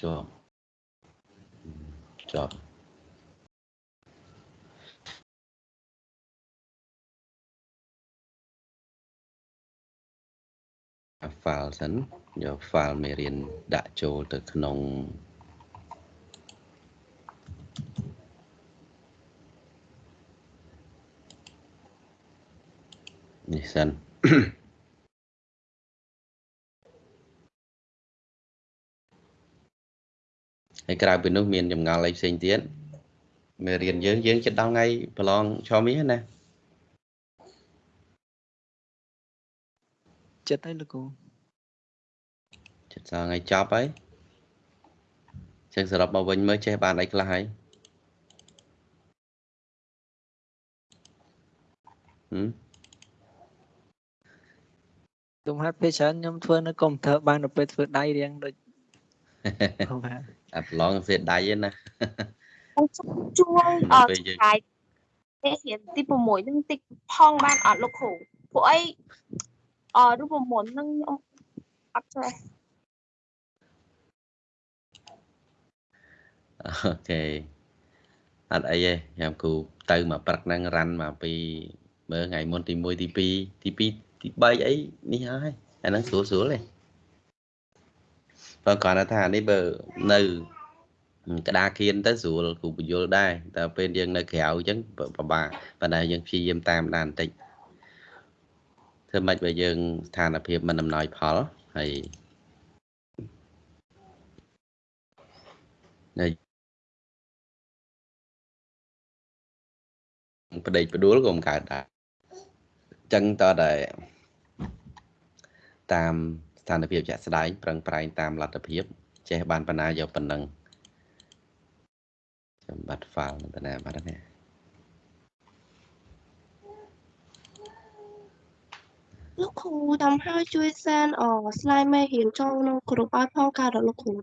ជាប់ជាប់អា file សិនយក file មេរៀនដាក់ចូលទៅក្នុងនេះសិន ហើយក្រៅពីនោះមានចម្ងល់អីផ្សេងទៀតមេរៀនយើងយើងចិត្តដល់ថ្ងៃប្រឡងឆមាសណាចិត្តហើយលោកគ្រូចិត្តដល់ថ្ងៃចប់ហើយចឹងសរុបមកវិញមើលចេះបានអីខ្លះហើយហឹមខ្ញុំហាត់ពេលច្រើនខ្ញុំធ្វើនៅកុំព្យូទ័របានទៅពេលធ្វើដៃរៀងដូចហូបហាអាប្រឡងសេដៃឯណាជួយអនៅត់ពេលយើងឆ្ងាយពេលរៀនទី6ហ្នឹងតិចផងបានអត់លោកគ្រូពួកអីអរូបមន្តហ្នឹងខ្ញុំអត់ចេះអូខេអត់អីទេខ្ញុំគូទៅមកព្រឹកហ្នឹងរ៉ាន់មកពីមើលថ្ងៃមុនទី1ទី2ទី2ទី3អីនេះហើយអាហ្នឹងស្រួលស្រួលទេ បើគាត់ថានេះបើនៅក្តារគៀនទៅស្រួលគ្រូបញ្យល់ដែរតែពេលយើងនៅក្រៅអញ្ចឹងពិបាកប៉ុន្តែយើងព្យាយាមតាមដានបន្តិចធ្វើម៉េចបើយើងស្ថានភាពមិនអំណោយផលហើយនៅប្តេកផ្ដួលក៏មិនកើតដែរអញ្ចឹងតើតែតាម ស្ថានភាពជាក់ស្ដែងប្រឹងប្រែងតាមលទ្ធភាពចេះបានបណ្ណាយកប៉ុណ្ណឹងចាំបាត់ file នៅបណ្ណាបាត់នេះលោកគ្រូតាមហើយជួយសែនអ slide មេរៀនចូលក្នុងក្រុមឲ្យផងកើតដល់លោកគ្រូ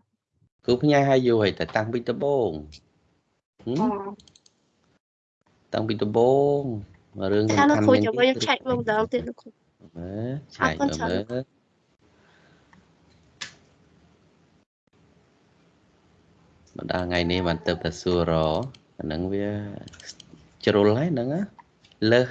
គ្រូផ្ញើឲ្យយូរហើយតែតាំងពីដំបូងហឹមអតាំងពីដំបូងរឿងសំថាលោកខាន់គ្រូមែនចាំវិញឆែកមើលម្ដងទៀតលោកគ្រូមើលឆែកអរគុណមើលច្រើន មើលមកដល់ថ្ងៃនេះបានទៅតែសួររអាហ្នឹងវាជ្រុលហើយហ្នឹងណាលើស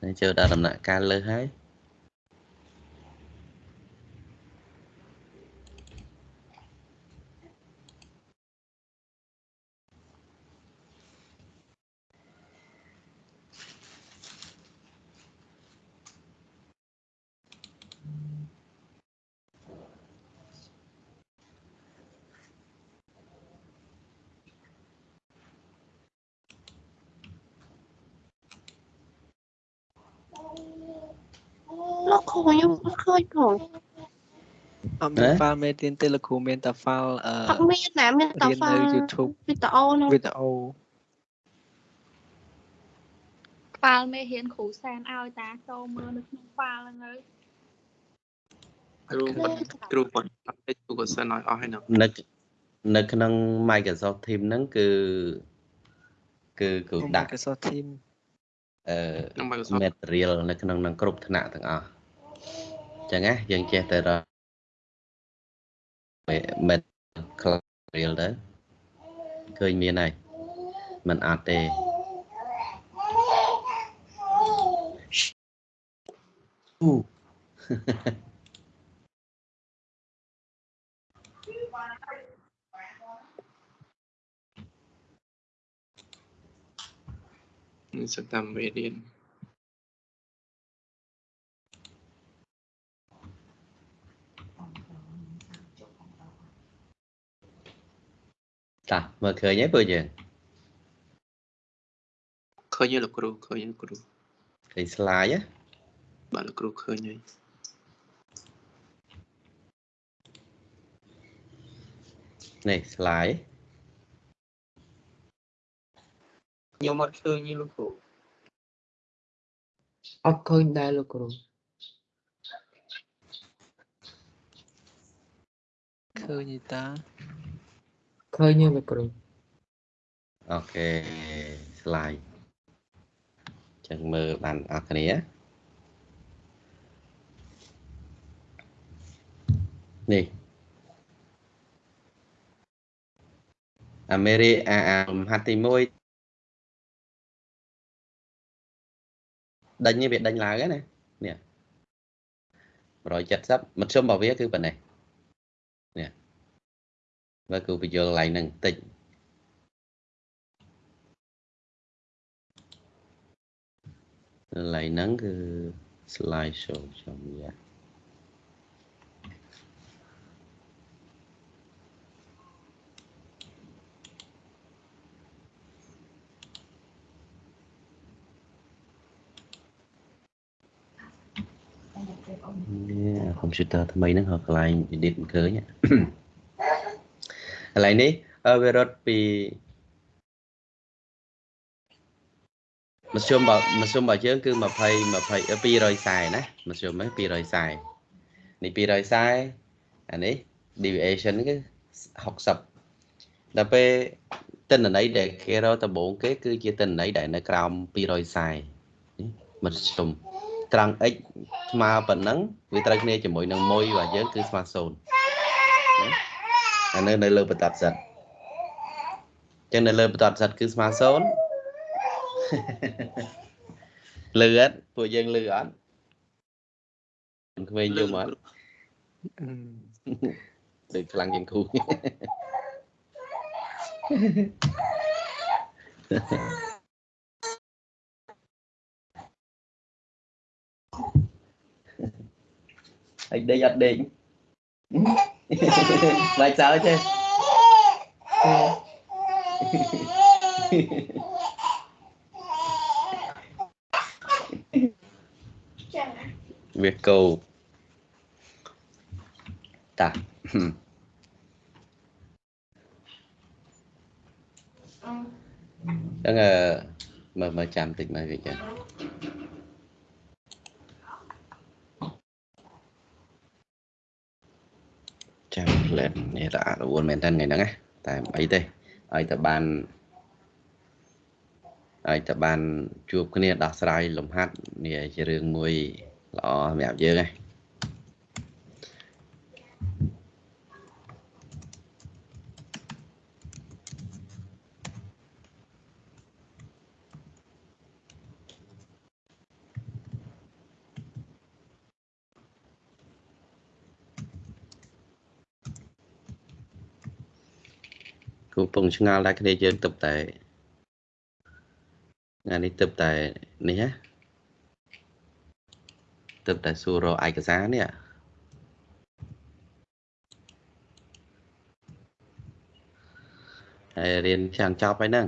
ហើយចូលដល់ដំណាក់កាលលើសហើយ លោកគ្រូខ្ញុំអត់ឃើញផងអត់មាន file មេរៀនទេលោកគ្រូមានតែ file អឺអត់មានណាមានតែរៀននៅ file YouTube វីដេអូហ្នឹងវីដេអូហ្វាល់មេរៀនគ្រូសែនឲ្យតាចូលមើលនៅក្នុងហ្វាល់ហ្នឹងហើយគ្រូគ្រូគាត់អត់ទេគ្រូក៏សិនឲ្យអស់ហើយណានៅនៅក្នុង Microsoft Teams ហ្នឹងគឺគឺគឺដាក់ Microsoft Team អឺក្នុង Microsoft material នៅក្នុងនឹងគ្រប់ថ្នាក់ទាំងអស់អញ្ចឹងណាយើងចេះតែរក material ទៅឃើញមានហើយมันអត់ទេអូនេះសិតតាមមេរៀន តាមើលឃើញហើយពើយើងឃើញទេលោកគ្រូឃើញទេលោកគ្រូឃើញ slide ហ៎បាទលោកគ្រូឃើញហើយនេះ slide ខ្ញុំអត់ឃើញទេលោកគ្រូអត់ឃើញដែរលោកគ្រូឃើញទេតា ឃើញទេលោកគ្រូអូខេ slide ចឹងមើលបានអរគ្នានេះអាមេរិកអាលំហាត់ទី1ដេញវាដេញឡើងណានេះ170មធ្យមរបស់វាគឺប៉ុណ្ណេះ បើគូបញ្យល់កន្លែងហ្នឹងបន្តិចកន្លែងហ្នឹងគឺ slide show ខ្ញុំយ៉ានេះកុំព្យូទ័រថ្មីហ្នឹងហៅកន្លែង edit មិនឃើញ កន្លែងនេះអឺវារត់ពីមធ្យមបើមធ្យមរបស់យើង គឺ20 20 240ណាមធ្យមហ្នឹង240នេះ240អានេះ deviation គឺ60ដល់ពេលទិន្នន័យដែលគេរកដំបូងគេ គឺជាទិន្នន័យដែលនៅក្រោម240នេះមធ្យមត្រង់ x ស្មើប៉ុណ្ណឹងវាត្រូវគ្នាជាមួយនឹង1របស់យើងគឺស្មើ0 អានៅនៅលើបតតសិតអញ្ចឹងនៅលើបតតសិតគឺស្មើ0លឺអត់ពួកយើងលឺអត់ក្មេងយំអត់អឺដូចខ្លាំងជាងគ្រូហើយដេកអត់ដេក បាច់សើចទេវាកោតាអញ្ចឹងអឺមើ លមើលចាំតិចមើលវាចាចាំផ្លែនេះរអារវល់មែនតើថ្ងៃហ្នឹងណាតែអីទេឲ្យតែបានឲ្យតែបានជួបគ្នាដោះស្រាយលំហាត់នេះជារឿងមួយល្អសម្រាប់យើងហ្នឹង គូពងឆ្ងល់តែគ្នាយើងទៅតែថ្ងៃនេះទៅតែនេះហ៎ទៅតែសួររកឯកសារនេះហើយរៀនចាំងចប់ហើយហ្នឹង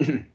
mm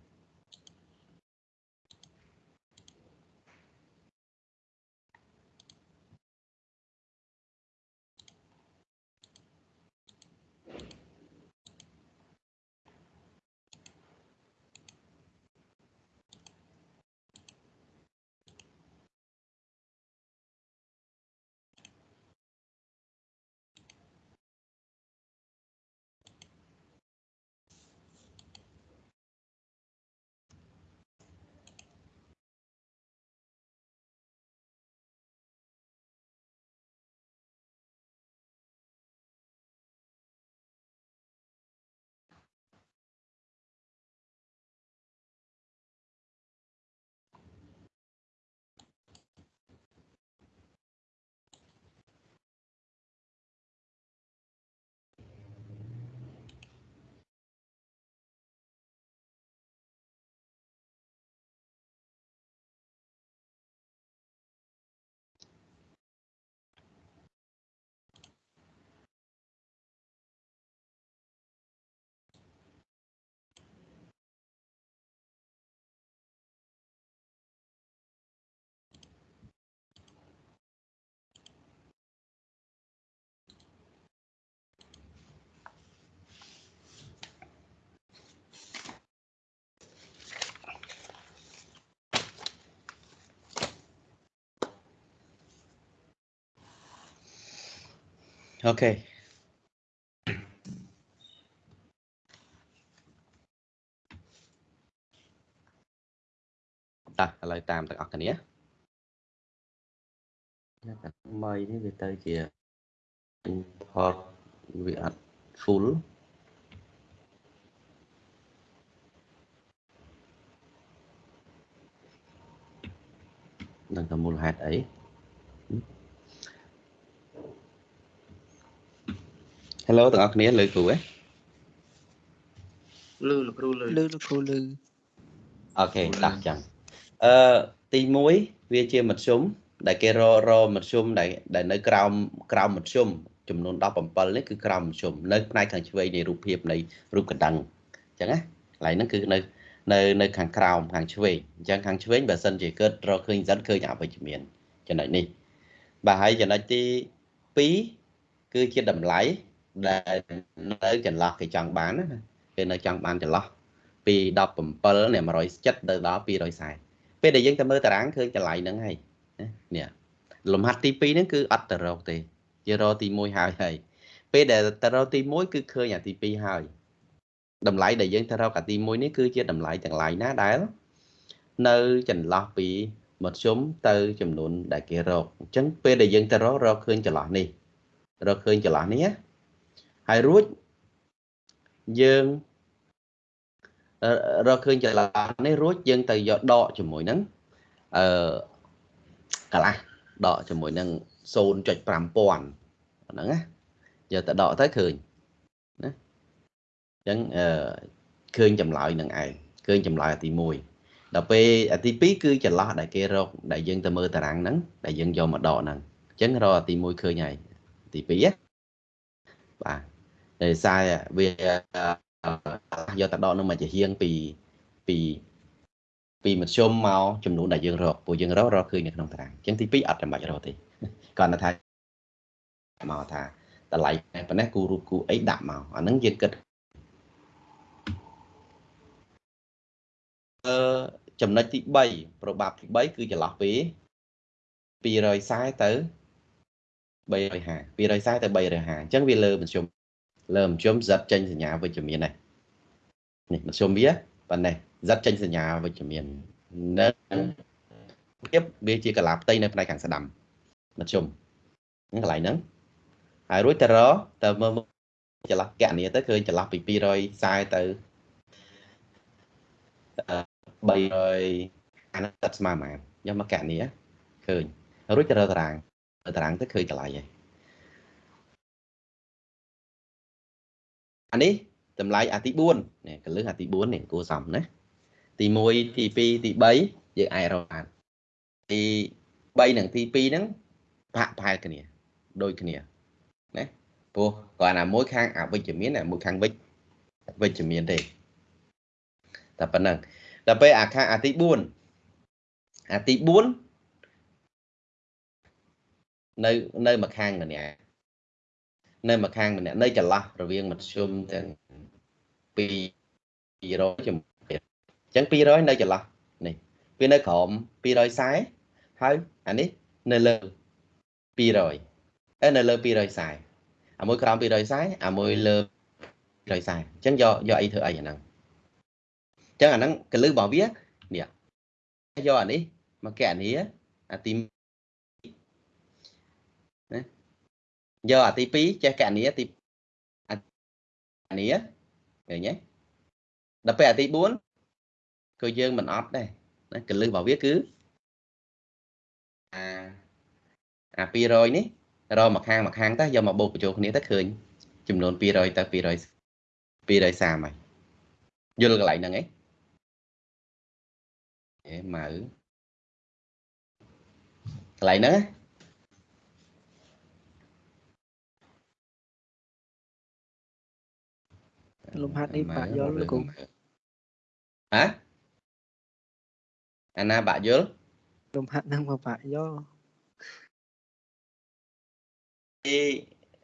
អូខេតោះឥឡូវតាមទាំងអស់គ្នាតែថ្មីនេះវាទៅជា import វាអត់ full នឹងតែមូលហេតុអី Hello ទាំងអស់គ្នាលើគ្រូហ៎លឺលោកគ្រូលឺលឺលោកគ្រូលឺអូខេដាស់ចឹងអឺទី1វាជាមធ្យមដែលគេរករមធ្យមដែលដែលនៅក្រោមក្រោមមធ្យមចំនួន17នេះគឺក្រោមមធ្យមនៅផ្នែកខាងឆ្វេងនៃរូបភាពនៃរូបកណ្ដឹងអញ្ចឹងណាកន្លែងហ្នឹងគឺនៅនៅនៅខាងក្រោមខាងឆ្វេងអញ្ចឹងខាងឆ្វេងបើសិនជាកើតរកឃើញសិនឃើញអវិជ្ជមានចំណុចនេះបាទហើយចំណុចទី2គឺជាតម្លៃ ដែលនៅចន្លោះគេចង់បានណាគេនៅចង់បានចន្លោះពី17នេះ170ទៅដល់240ពេលដែលយើងទៅមើលតារាងឃើញតម្លៃហ្នឹងហើយនេះលំហាត់ទី2ហ្នឹងគឺអត់ទៅរកទេជារកទី1ហើយហើយពេលដែលទៅរកទី1គឺឃើញអាទី2ហើយតម្លៃដែលយើងទៅរកអាទី1នេះគឺជាតម្លៃទាំងឡាយណាដែលនៅចន្លោះពីមធ្យមទៅចំនួនដែលគេរកអញ្ចឹងពេលដែលយើងទៅរករកឃើញចន្លោះនេះរកឃើញចន្លោះនេះ ហើយរួចយើងរកឃើញចន្លោះនេះរួចយើងទៅយកដកជាមួយនឹងអឺកន្លះដកជាមួយនឹង0.5000ហ្នឹងណាយកទៅដកទៅឃើញណាអញ្ចឹងអឺឃើញចម្លើយនឹងឯងឃើញចម្លើយអាទី1ដល់ពេលអាទី2គឺចន្លោះដែលគេរកដែលយើងទៅមើលតារាងហ្នឹងដែលយើងយកមកដកហ្នឹងអញ្ចឹងរកអាទី1ឃើញហើយទី2ណាបាទ ដោយសារវាយកទៅដកនឹងមកជាហៀងពីពីពីមធ្យមមកចំនួនដែលយើងរកពួកយើងរករកឃើញនៅក្នុងតារាងអញ្ចឹងទី2អត់ចាំបាច់រកទេគាត់ថាមកថាតម្លៃប៉ុណ្ណេះគូរូបគូអីដាក់មកអាហ្នឹងយើងគិតអឺចំណុចទី3ប្របាប់ទី3គឺចន្លោះពី240ទៅ350 240ទៅ350អញ្ចឹងវាលើមធ្យម លើមធ្យម z ចេញសញ្ញាវិជ្ជមាននេះនេះមធ្យមវាប៉ុណ្ណេះ z ចេញសញ្ញាវិជ្ជមាននៅភាពវាជាកលាផ្ទៃនៅផ្នែកខាងស្ដាំមធ្យមហ្នឹងកន្លែងហ្នឹងហើយរួចទៅរទៅមើលចន្លោះកណនីទៅឃើញចន្លោះពី240ទៅ300អានេះស្មើប៉ុន្មានយកមកកណនីឃើញរួចទៅរតារាងតារាងទៅឃើញតម្លៃហើយ អានេះតម្លៃអាទី4នេះកលឹះអាទី4នេះគួរសមណាទី1ទី2ទី3យើងអាចរកបានទី3និងទី2ហ្នឹងបាក់ផែលគ្នាដូចគ្នាណាព្រោះគ្រាន់តែមួយខាងអវិជ្ជមានមួយខាងវិជ្ជវិជ្ជមានទេតែប៉ុណ្ណឹងដល់ពេលអាខាងអាទី4អាទី4នៅនៅម្ខាងម្នាក់ នៅម្ខាងម្នាក់នៅចន្លោះរវាងមធ្យមទាំង200ជាមួយអញ្ចឹង200នៅចន្លោះនេះវានៅក្រោម240ហើយអានេះនៅលើ200អឺនៅលើ240អាមួយក្រោម240អាមួយលើ240អញ្ចឹងយកយកអីធ្វើអីអាហ្នឹងអញ្ចឹងអាហ្នឹងកលឹះរបស់វានេះយកអានេះមកកែអានេះអាទីណា យកអាទី2ចេះកណនីទីអានេះឃើញទេដល់ពេលអាទី4គឺយើងមិនអត់ដែរណាកលឹះរបស់វាគឺអាអា200នេះរកមកខាងមកខាងទៅយកមកបូកបញ្ចូលគ្នាទៅឃើញចំនួន200ទៅ200 230ហើយយល់កន្លែងហ្នឹងឯងអេម៉ៅកន្លែងហ្នឹង លំហាត់នេះបាក់យល់លោកគ្រូហ៎អាណាបាក់យល់លំហាត់ហ្នឹងមកបាក់យល់ទី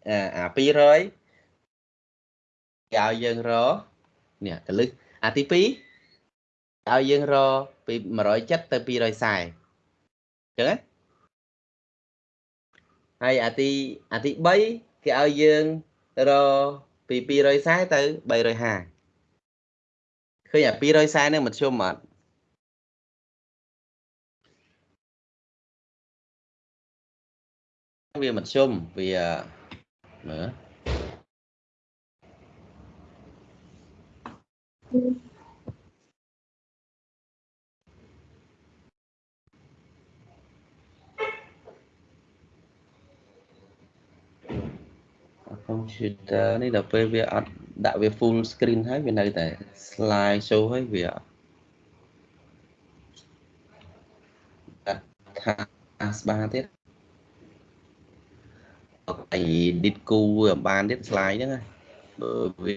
អា200គេឲ្យយើងរនេះកលឹះអាទី2ឲ្យយើងរពី170ទៅ240អញ្ចឹងណាហើយអាទីអាទី3គេឲ្យយើងរ ពី240ទៅ350ឃើញអា240ហ្នឹងមធ្យមអត់វាមធ្យមវាមើល កុំព្យូទ័រនេះដល់ពេលវាអត់ដាក់វា full screen ហើយវានៅតែ slide show ហើយវាអត់ដាក់ថាស្បាទៀតអី edit គូវាអត់បានទៀត slide ហ្នឹងណាបើវា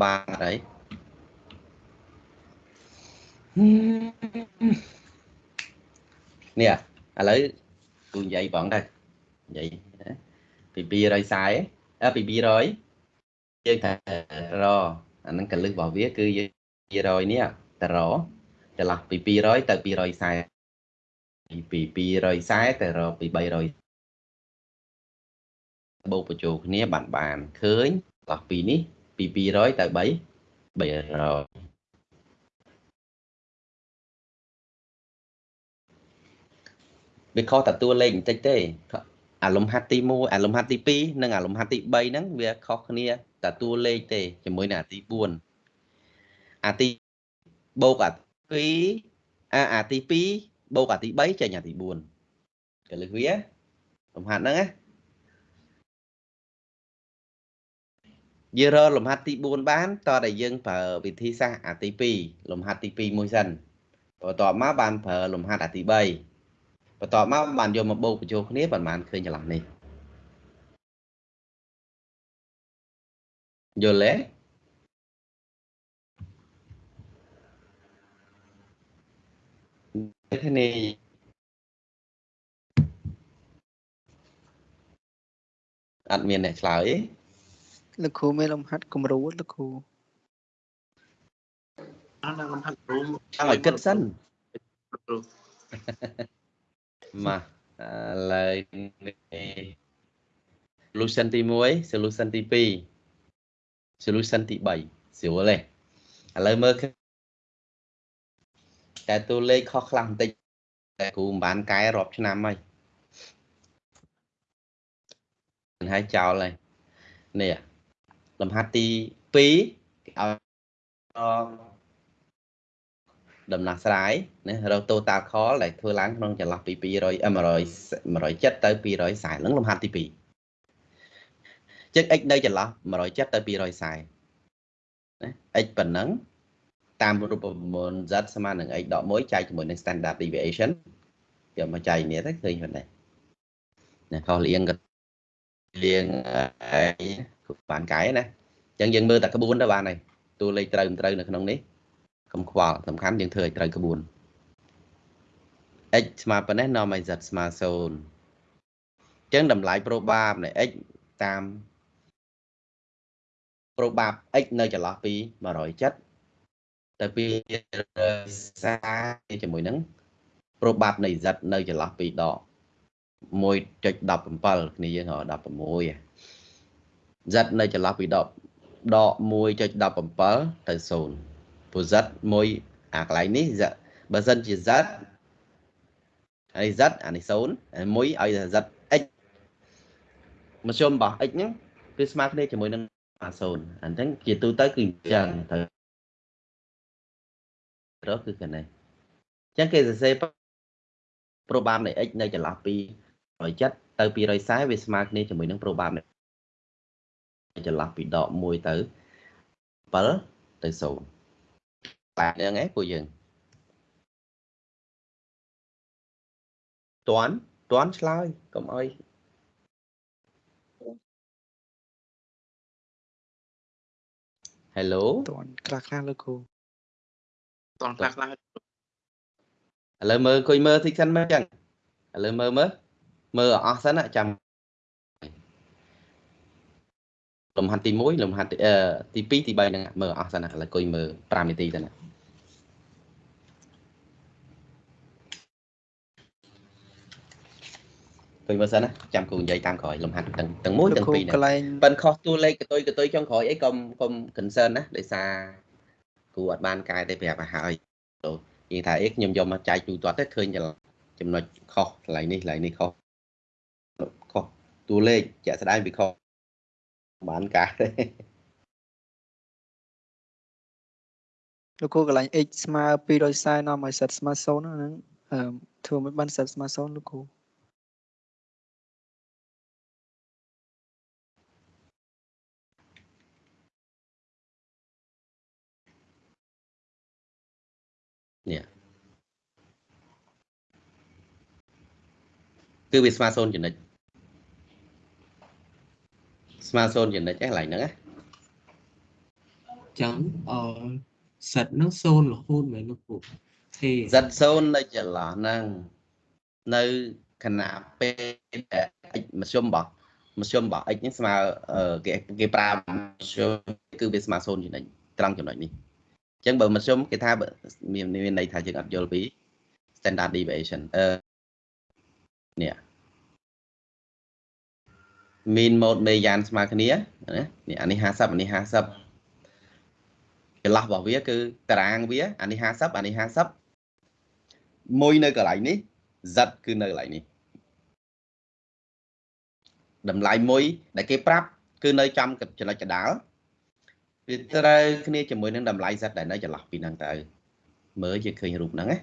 បានអីនេះឥឡូវគូនិយាយបងទៅនិយាយណាពី240អឺ ពី200យើងថារអាហ្នឹងកលឹះរបស់វា គឺយើង200នេះតរចន្លោះពី200ទៅ240ពី240ទៅរពី300បូកបញ្ចូលគ្នាបានបានឃើញចន្លោះពីនេះពី200ទៅ3 300វាខុសតែតួលេខបន្តិចទេ អាលំហាត់ទី1អាលំហាត់ទី2និងអាលំហាត់ទី3ហ្នឹងវាខុសគ្នាតែតួលេខទេជាមួយនឹងអាទី4អាទីបូកអា2អាអាទី2បូកអាទី3ចេញអាទី4កលឹះវាលំហាត់ហ្នឹងណាយើងរកលំហាត់ទី4បានតតែយើងប្រើវិធីសាស្ត្រអាទី2លំហាត់ទី2មួយសិនបន្ទាប់មកបានប្រើលំហាត់អាទី3 បន្ទាប់មកបានយកមកបូកបញ្ចូលគ្នាប្រហែលឃើញចន្លោះនេះយល់ទេគ្នាអត់មានអ្នកឆ្លើយទេលោកគ្រូមានលំហាត់គំរូលោកគ្រូអានលំហាត់រូមចង់ឲ្យគិតសិនគ្រូ មកឥឡូវនេះ solution ទី1 solution ទី2 solution ទី3ស្រួលទេឥឡូវមើលឃើញតែតួលេខខុសខ្លះបន្តិចតែគ្រូមិនបានកែរាប់ឆ្នាំហើយមិនហើយចោលហើយនេះលំហាត់ទី2គេឲ្យ ដំណោះស្រាយណារក total call ដែលធ្វើឡើងក្នុងចន្លោះពី200 100 170ទៅ240ហ្នឹងលំហាត់ទី2ចឹង x នៅចន្លោះ170ទៅ240ណា x ប៉ុណ្ណឹងតាមរូបមន្ត z ស្មើនឹង x ដក1ចែកជាមួយនឹង standard deviation យកមកចែកនេះទៅឃើញប៉ុណ្ណេះណាខុសលៀងក៏លៀងអីបានកែណាអញ្ចឹងយើងមើលតែក្បួនទៅបានហើយតួលេខត្រូវមិនត្រូវនៅក្នុងនេះ កុំខ្វល់សំខាន់យើងធ្វើឲ្យត្រូវក្បួន x ស្មើប៉ុណ្ណេះនាំឲ្យ z ស្មើ0អញ្ចឹងតម្លៃ probab នៃ x តាម probab x នៅចន្លោះពី170ទៅពី40ជាមួយនឹង probab នៃ z នៅចន្លោះពីដក1.17គ្នាយើងហៅ16 z នៅចន្លោះពីដកដក1.17ទៅ0 posit មួយអាកន្លែងនេះ z បើសិនជា z អានេះ z អានេះ0មួយឲ្យ z x មធ្យមរបស់ x ហ្នឹងគឺស្មើគ្នាជាមួយនឹងអា0អញ្ចឹងជាទូទៅគឺអញ្ចឹងទៅរកគឺកនេះអញ្ចឹងគេសរសេរ probab នៃ x នៅចន្លោះពី170ទៅ240វាស្មើគ្នាជាមួយនឹង probab នៃចន្លោះពីដក1ទៅ7ទៅ0 បាទហ្នឹងឯងពួកយើងតន់តន់ឆ្លើយកុំអោយ Hello តន់ខ្លះខ្លះលោកគ្រូតនខ្លះខ្លះឥឡូវមើលអង្គុយមើលតិចសិនមើលចឹងឥឡូវមើលមើលមើលឲ្យអស់សិនណាចាំលំហាត់ទី1លំហាត់ទីទី2ទី3ហ្នឹងមើលឲ្យអស់សិនណាឥឡូវអង្គុយមើល5នាទីទៅណា តឃើញមើលសិនណាចាំគ្រូនិយាយតាមក្រោយលំហាត់ទាំងទាំងមួយលោកទាំងគ្រូពីរកហ្នឹងន្លែងប៉ិនខុសតួលេខកតុយកតុយចុងក្រោយអីកុំកុំ concern ណាដោយសារគ្រូអត់បានកែទេប្រាប់ឲ្យហើយទៅនិយាយថាអីខ្ញុំយកមកចែកទូទាត់ទៅឃើញចំណុចខុសកន្លែងនេះកន្លែងនេះខុសខុសតួលេខជាក់ស្ដែងវាខុសបានកែទេលោកគ្រូកន្លែង x ស្មើ240នាំឲ្យសិតស្មើ0ហ្នឹងអឺធ្វើមិនបានសិតស្មើ0លោកគ្រូ គឺវាស្មើ0ចំណិចស្មើ0ចំណិចឯងកន្លែងហ្នឹងណាចឹងអឺសិតនឹង0រហូតមែនលោកគ្រូទេសិត0នៅចន្លោះហ្នឹងនៅខណៈពេលដែល x មធ្យមរបស់មធ្យមរបស់ x ហ្នឹងស្មើអឺគេគេប្រើមធ្យមគឺវាស្មើ0ចំណិចត្រង់ចំណុចនេះអញ្ចឹងបើមធ្យមគេថាបើមានមានន័យថាយើងអត់យល់ពី standard deviation អឺ នេះ mean mode មេយ៉ានស្មើគ្នាណានេះអានេះ50អានេះ50ចន្លោះរបស់វាគឺតារាងវាអានេះ50អានេះ50មួយនៅកន្លែងនេះ z គឺនៅកន្លែងនេះតម្លៃមួយ ដែលគេប្រាប់ គឺនៅចំចំណុចកណ្ដាលវាត្រូវគ្នាជាមួយនឹងតម្លៃ z ដែលនៅចន្លោះពីហ្នឹងទៅមើលជាឃើញរូបហ្នឹងណា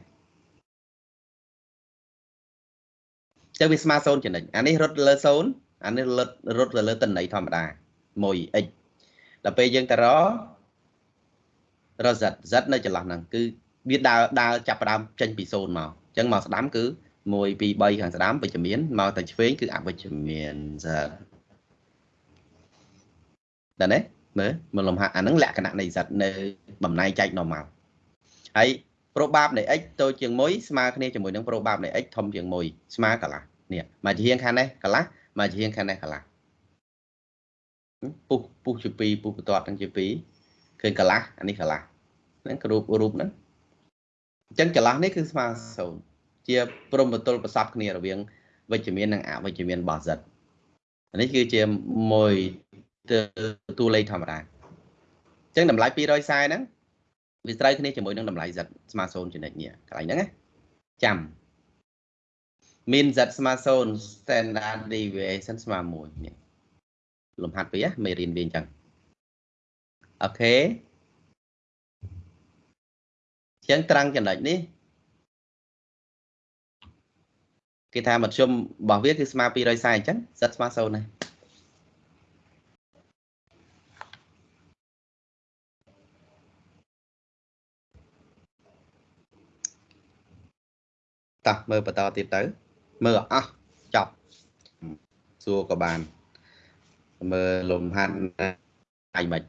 ចឹងវាស្មើ0ចំណុចអានេះរត់លើ0អានេះរត់រត់ទៅលើតន័យធម្មតា 1x ដល់ពេលយើងទៅររ z z នៅចន្លោះហ្នឹងគឺវាដើរដើរចាប់ផ្ដើមចេញពី0មកអញ្ចឹងមកស្ដាំគឺ1 2 3ខាងស្ដាំវិជ្ជមានមកតែឆ្វេងគឺអវិជ្ជមាន z ដល់ទេមើលមើលលំហាត់អាហ្នឹងលក្ខណៈនៃ z នៅបំណែកចែក normal ហើយ probab នៃ x តូចជាង1ស្មើគ្នាជាមួយនឹង probab នៃ x ធំជាង1ស្មើកន្លះនេះមកជាហៀងខាងនេះកន្លះមកជាហៀងខាងនេះកន្លះពុះពុះជា2ពុះបន្ទាត់ទាំងជា2ឃើញកន្លះអានេះកន្លះហ្នឹងរូបរូបហ្នឹងអញ្ចឹងចន្លោះនេះគឺស្មើ0ជាព្រមបទលប្រសពគ្នារវាងវិជ្ជមាននិងអវិជ្ជមានរបស់ z អានេះគឺជាមួយទៅតួលេខធម្មតាអញ្ចឹងតម្លៃ240ហ្នឹង វាត្រូវគ្នាជាមួយនឹងតម្លៃ z ស្មើ0ចំណុចនេះកន្លែងហ្នឹងណាចាំ min z ស្មើ0 standard deviation ស្មើ1នេះលំហាត់ពីមេរៀនវាអញ្ចឹងអូខេអញ្ចឹងត្រង់ចំណុចនេះគេថាមធ្យមរបស់វាគឺស្មើ240អញ្ចឹង z ស្មើ0ណា តោះមើលបន្តទៀតទៅ មើលអស់ចប់សួរក៏បានមើលលំហាត់អាយមិន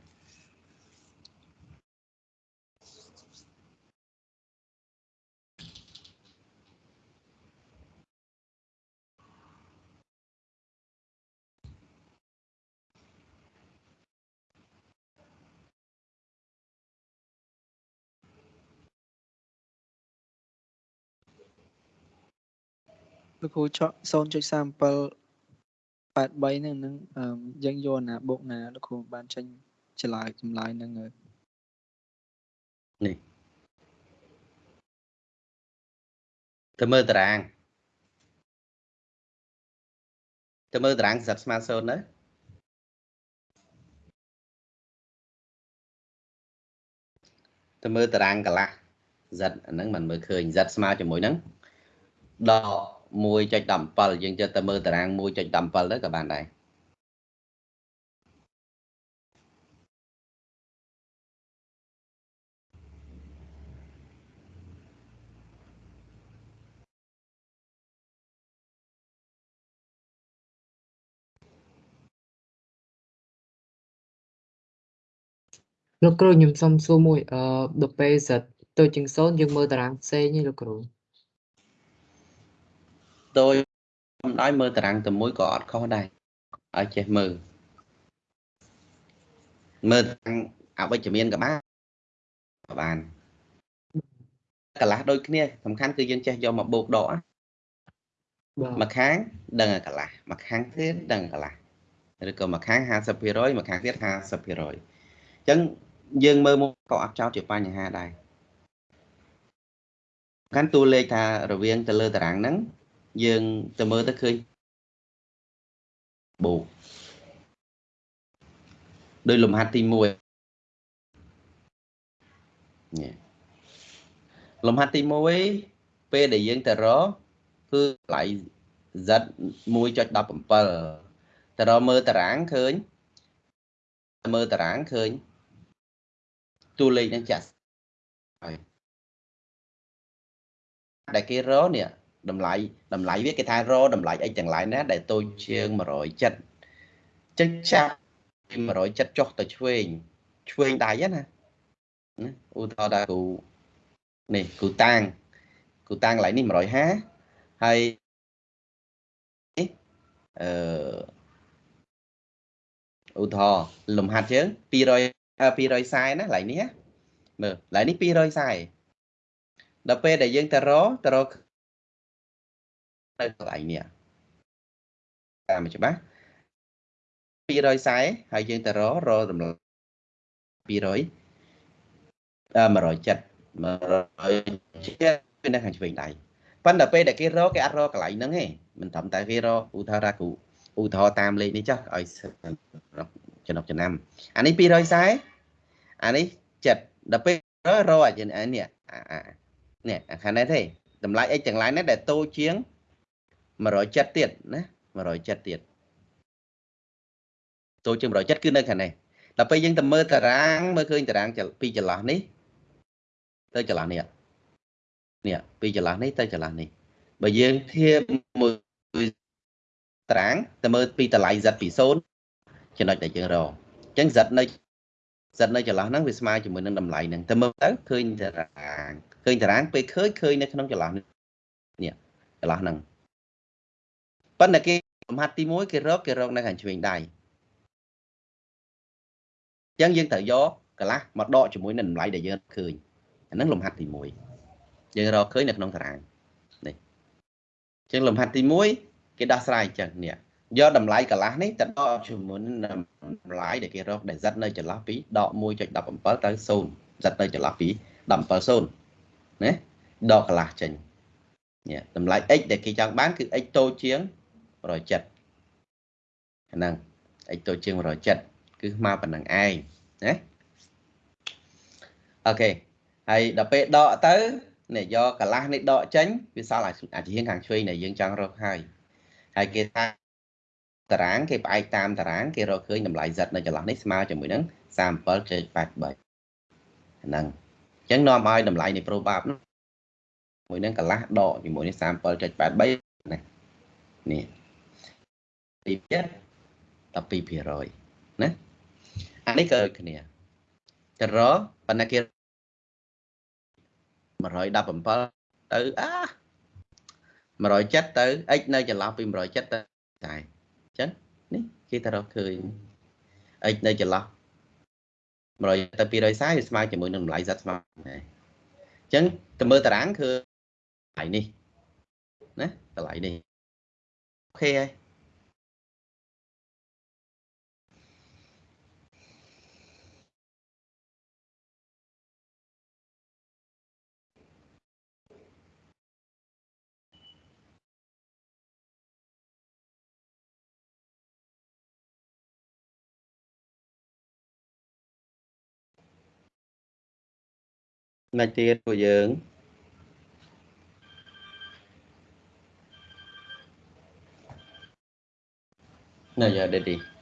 លោកគ្រូចក0.37 83ហ្នឹងហ្នឹងអឺយើងយកណាបូកណាលោកគ្រូបានចេញចម្លើយចម្លើយហ្នឹងហើយទៅមើលតារាងទៅមើលតារាងសិតស្មើ0ទៅទៅមើលតារាងកន្លះ z អាហ្នឹងមិនមើលឃើញ z ស្មើជាមួយហ្នឹងដក 1.17យើងចិត្តទៅមើលតារាង1.17ទៅក៏បានដែរលោកគ្រូខ្ញុំសុំសួរមួយអឺដល់ពេលសិតទៅជាង0យើងមើលតារាងផ្សេងទេលោកគ្រូ តូចអំដោយមើលតារាងតែមួយក៏អត់ខុសដែរឲ្យចេះមើលមើលតារាងអវិជ្ជមានក៏បានក៏បានកន្លះដូចគ្នាសំខាន់គឺយើងចេះយកមកបូកដកណាបាទមួយខាងដឹងឲ្យកន្លះមួយខាងទៀតដឹងកន្លះឬក៏មួយខាង50%មួយខាងទៀត50%អញ្ចឹងយើងមើលមកក៏អត់ចោតជាបញ្ហាដែរកាន់តួលេខថារវាងទៅលើតារាងហ្នឹង យើងទៅមើលទៅឃើញបូកដោយលំហាត់ទី1នេះលំហាត់ទី1ពេលដែលយើងទៅរកគឺតម្លៃ z 1.17ទៅរកមើលតារាងឃើញមើលតារាងឃើញតួលេខនឹងចាស់ហើយដែលគេរកនេះ តម្លៃតម្លៃវាគេថារកតម្លៃអីទាំងឡាយណាដែលតូចជាង170ចឹងចាប់ពី170ចុះទៅឆ្វេងឆ្វេងដៃណាណាឧទាហរណ៍ថាគូនេះគូតាំងគូតាំងកន្លែងនេះ150ហើយអឺឧទាហរណ៍លំហាត់ជើង200 240ណាកន្លែងនេះណាមើលកន្លែងនេះ240ដល់ពេលដែលយើងទៅរកទៅរក នៅកន្លែងនេះតាមច្បាស់240ហើយយើងទៅរករកតម្លៃ200អឺ170 170នៅខាងឆ្វេងដៃប៉ុន្តែពេលដែលគេរកគេអត់រកកន្លែងហ្នឹងទេមិនត្រឹមតែគេរកឧទាហរណ៍ថាគ្រូឧទាហរណ៍តាមលេខនេះចុះឲ្យចំណុកចំណាំអានេះ240អានេះ7ដល់ពេលរកអានេះនេះអាខាងនេះទេតម្លៃ x ទាំងឡាយនេះដែលតូចជាង 170ទៀតណា170ទៀតតូចជាង170គឺនៅខាងនេះដល់ពេលយើងទៅមើលតារាងមើលឃើញតារាងពីចន្លោះនេះទៅចន្លោះនេះនេះពីចន្លោះនេះទៅចន្លោះនេះបើយើងធៀបមួយតារាងទៅមើលពីតម្លៃ z ពី0ចំណុចដែលយើងរកអញ្ចឹង z នៅ z នៅចន្លោះហ្នឹងវាស្មើជាមួយនឹងតម្លៃហ្នឹងទៅមើលទៅឃើញតារាងឃើញតារាងពេលឃើញឃើញនៅក្នុងចន្លោះនេះចន្លោះហ្នឹង ប៉ុន្តែគេលំហាត់ទី1គេរកគេរកនៅខាងឆ្វេងដៃអញ្ចឹងយើងត្រូវយកកន្លះមកដកជាមួយនឹងតម្លៃដែលយើងឃើញអាហ្នឹងលំហាត់ទី1យើងរកឃើញនៅក្នុងតារាងនេះអញ្ចឹងលំហាត់ទី1គេដោះស្រាយអញ្ចឹងនេះយកតម្លៃកន្លះនេះទៅដកជាមួយនឹងតម្លៃដែលគេរកដែល z នៅចន្លោះពីដក1.17ទៅ0 z នៅចន្លោះពី170ណាដកកន្លះចេញនេះតម្លៃ x ដែលគេចង់បានគឺ x តូចជាង 170ហ្នឹង x តូចជាង170គឺស្មើប៉ុណ្ណឹងឯងណាអូខេហើយដល់ពេលដកទៅនេះយកកន្លះនេះដកចេញវាសល់អាជាងខាងឆ្វេងដែលយើងចង់រកហើយហើយគេថាតារាងគេផ្អែកតាមតារាងគេរកឃើញតម្លៃ z នៅចន្លោះនេះស្មើជាមួយនឹង37.83ហ្នឹងអញ្ចឹងនាំឲ្យតម្លៃនៃ probab មួយនឹងកន្លះដកជាមួយនឹង37.83ណានេះទីទៀត 12%ណាអានេះក៏ដូចគ្នាទៅរកប៉ុន្តែគេ117ទៅអា170ទៅ x នៅចន្លោះពី170ទៅតែអញ្ចឹងនេះគេទៅរកឃើញ x នៅចន្លោះ100ទៅ240វាស្មើជាមួយនឹងតម្លៃ z ស្មើដែរអញ្ចឹងទៅមើលតារាងគឺកន្លែងនេះណាកន្លែងនេះអូខេហើយ មិនទៀតពួកយើងណាយ៉ាដេទី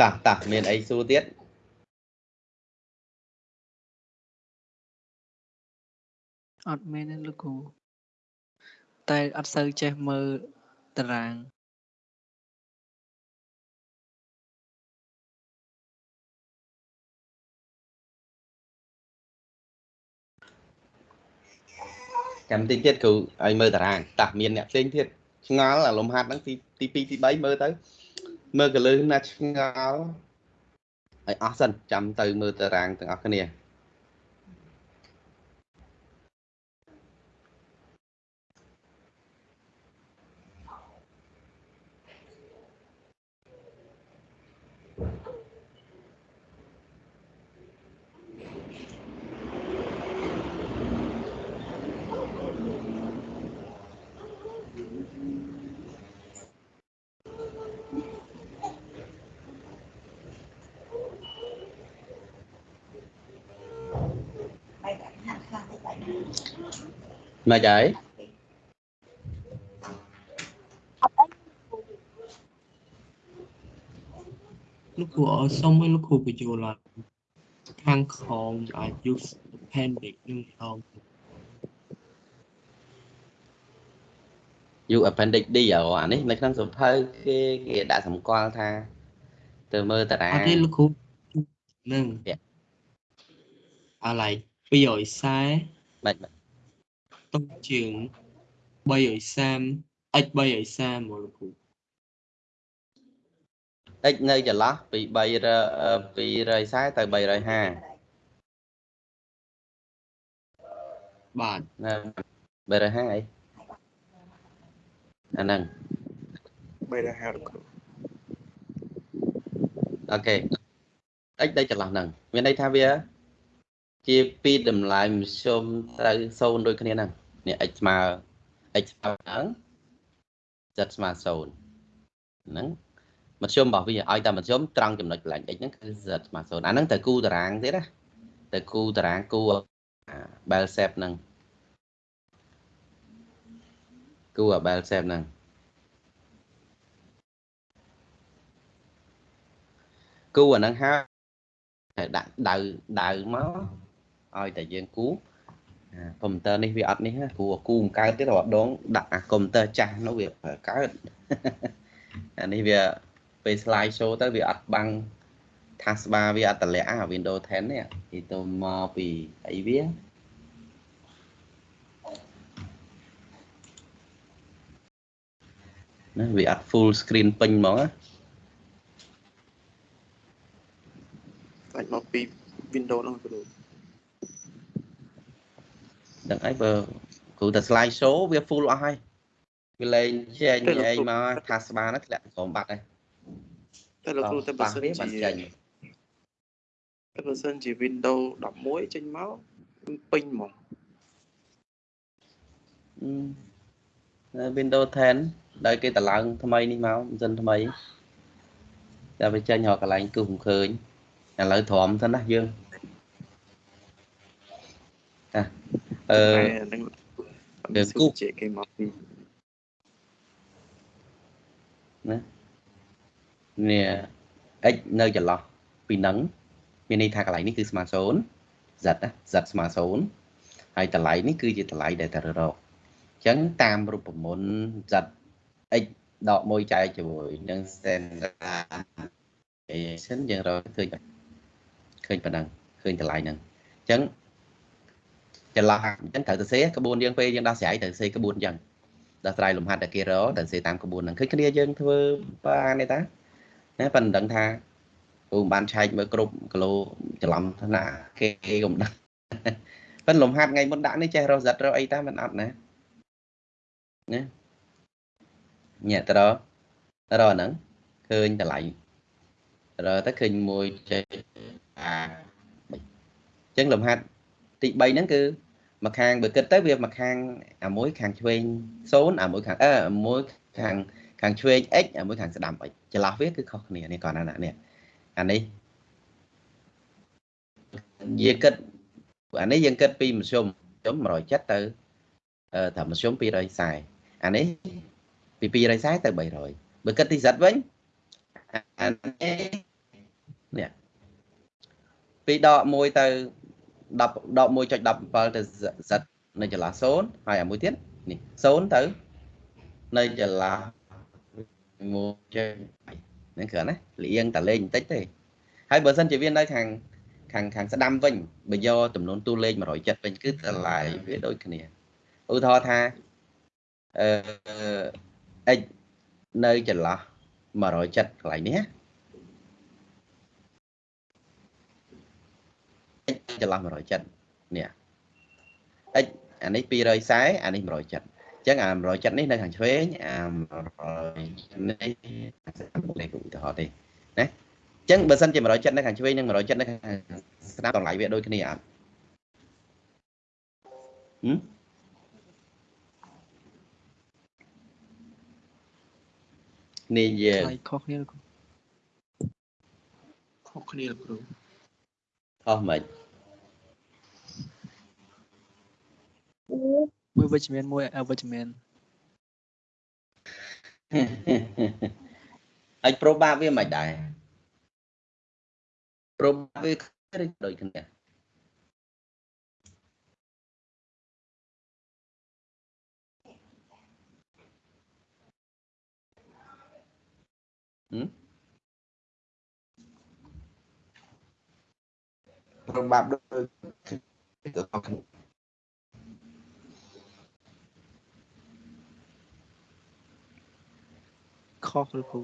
តាតាមានអីសួរទៀតអត់មែនទេលោកគ្រូតែអត់សូវចេះមើលតារាងចាំតិចទៀតគ្រូឲ្យមើលតារាងតាមានអ្នកផ្សេងទៀតឆ្ងល់អាលំហាត់ហ្នឹងទីទី2ទី3មើលទៅ មើលកលឺណាឆ្ងល់ឲ្យអស់សិនចាំទៅមើលតារាងទាំងអស់គ្នា មកហើយអត់អីលោកគ្រូឲ្យសុំឲ្យលោកគ្រូបញ្យល់ឡើងខាងក្រោមអាច use appendix នឹងអោ U appendix D អ្ហ៎អានេះនៅក្នុងសភៅគេគេដាក់សម្គាល់ថាទៅមើលតារាអត់ងទេលោកគ្រូនឹងពាក់អាឡៃ240មិនមិន តុងជាង330 x 330មកលោកគ្រូ x នៅចន្លោះពី300 240ទៅ350បាទណា350អីអាហ្នឹង350លោកគ្រូអូខេ x នៅចន្លោះហ្នឹងមានន័យថាវា ជាពីរតម្លៃមធ្យមត្រូវ0ដូចគ្នាហ្នឹង នេះ x ស្មើ x ស្មើហ្នឹង z ស្មើ0ហ្នឹងមធ្យមរបស់វាឲ្យតែមធ្យមត្រង់ចំណុចកន្លែង x ហ្នឹងគឺ z ស្មើ0អាហ្នឹងទៅគូតារាងទៀតណាទៅគូតារាងគូ bell shape ហ្នឹងគូ bell shape ហ្នឹងគូអាហ្នឹងហើយតែដាក់ដៅដៅមកឲ្យតែយើងគូអា កុំព្យូទ័រនេះវាអត់នេះណាព្រោះគូមិនកើតទេរាល់ដងដាក់អាកុំព្យូទ័រចាស់នោះវាប្រើកើតអានេះវាពេល slide show ទៅវាអត់បាំង taskbar វាអត់តម្លាក់អា Windows 10នេះទីទៅមកពីអីវាណាវាអត់ full screen ពេញហ្មងណាសាច់មកពី Windows ហ្នឹងគ្រូ ដឹងអីបើគ្រូតែ slide show វា full អស់ហើយវាលែងចេញអីមក taskbar ហ្នឹងធ្លាក់ក្រុមបាត់ហើយតែលោកគ្រូតែបើសិនវាជាបាត់ចេញតែបើសិនជា Windows 11ចេញមកពេញហ្មងអឺ Windows 10ដោយគេតម្លើងថ្មីនេះមកមិនសិនថ្មីតែវាចេញរកកន្លែងគូសមិនឃើញឥឡូវទ្រាំសិនណាយើងតា អឺតែហ្នឹងគឺគូជាគេមកពីនេះ x នៅចន្លោះពីហ្នឹងមានន័យថាកន្លែងនេះគឺស្មើ0 z ណា z ស្មើ0ហើយតម្លៃនេះគឺជាតម្លៃដែលត្រូវរកអញ្ចឹងតាមរូបមន្ត z x ដក1ចែកជាមួយនឹង standardization យើងរកឃើញឃើញប៉ុណ្ណឹងឃើញតម្លៃហ្នឹងអញ្ចឹង ចន្លោះអញ្ចឹងត្រូវទៅសេក្បួនយើងពេលយើងដោះស្រាយត្រូវសេក្បួនអញ្ចឹងដោះស្រាយលំហាត់ដែលគេរកត្រូវសេតាមក្បួនហ្នឹងឃើញគ្នាយើងធ្វើបានទេតាណាប៉ុន្តែដឹងថាគ្រូមិនបានឆែកមើលគ្រប់គីឡូច្រឡំថ្នាក់គេកុំដឹងប៉ុន្តែលំហាត់ថ្ងៃមុនដាក់នេះចេះរកសិតរកអីតាមិនអត់ណាណាញាក់ទៅរករកហ្នឹងឃើញតម្លៃរកទៅឃើញមួយចេះអា3អញ្ចឹងលំហាត់ទី3ហ្នឹងគឺ មកខាងបើគិតទៅវាមកខាងអាមួយខាងឆ្វេង0អាមួយខាងអឺអាមួយខាងខាងឆ្វេង x អាមួយខាងស្ដាំ x ចន្លោះវាគឺខុសគ្នានេះគាត់ណានេះអានេះយើងគិតអានេះយើងគិតពីមធ្យមមធ្យម170ទៅអឺតាមមធ្យម240អានេះពី240ទៅ300បើគិតទីសិតវិញអានេះនេះពីដក1ទៅ 10ដក1.17ទៅ Z នៅចន្លោះ0ហើយអាមួយទៀតនេះ0ទៅនៅចន្លោះ1.8ហ្នឹងគ្រាន់ណាលៀងតលេងបន្តិចទេហើយបើសិនជាវានៅខាងខាងខាងស្ដាំវិញបើយកចំនួនតួលេខ170វិញគឺតម្លៃវាដូចគ្នាឧទាហរណ៍ថាអឺ x នៅចន្លោះ170កន្លែងនេះ ចន្លោះ170នេះ x អានេះ240អានេះ170អញ្ចឹងអា170នេះនៅខាងឆ្វេងអា100នេះលេខឧទាហរណ៍ទេណាអញ្ចឹងបើសិនជា170នៅខាងឆ្វេងនិង170នៅខាងស្ដាំតម្លៃវាដូចគ្នាអត់ហឹមនេះយើងថ្លៃខុសគ្នាលោកគ្រូខុសគ្នាលោកគ្រូ ខុសមិនមួយវិជ្ជមានមួយអវិជ្ជមានហើយប្រូបាវាមិនដែរប្រូបាវាដូចគ្នាហឹម ប្រូបាដូចគ្នាខុសលោកគ្រូ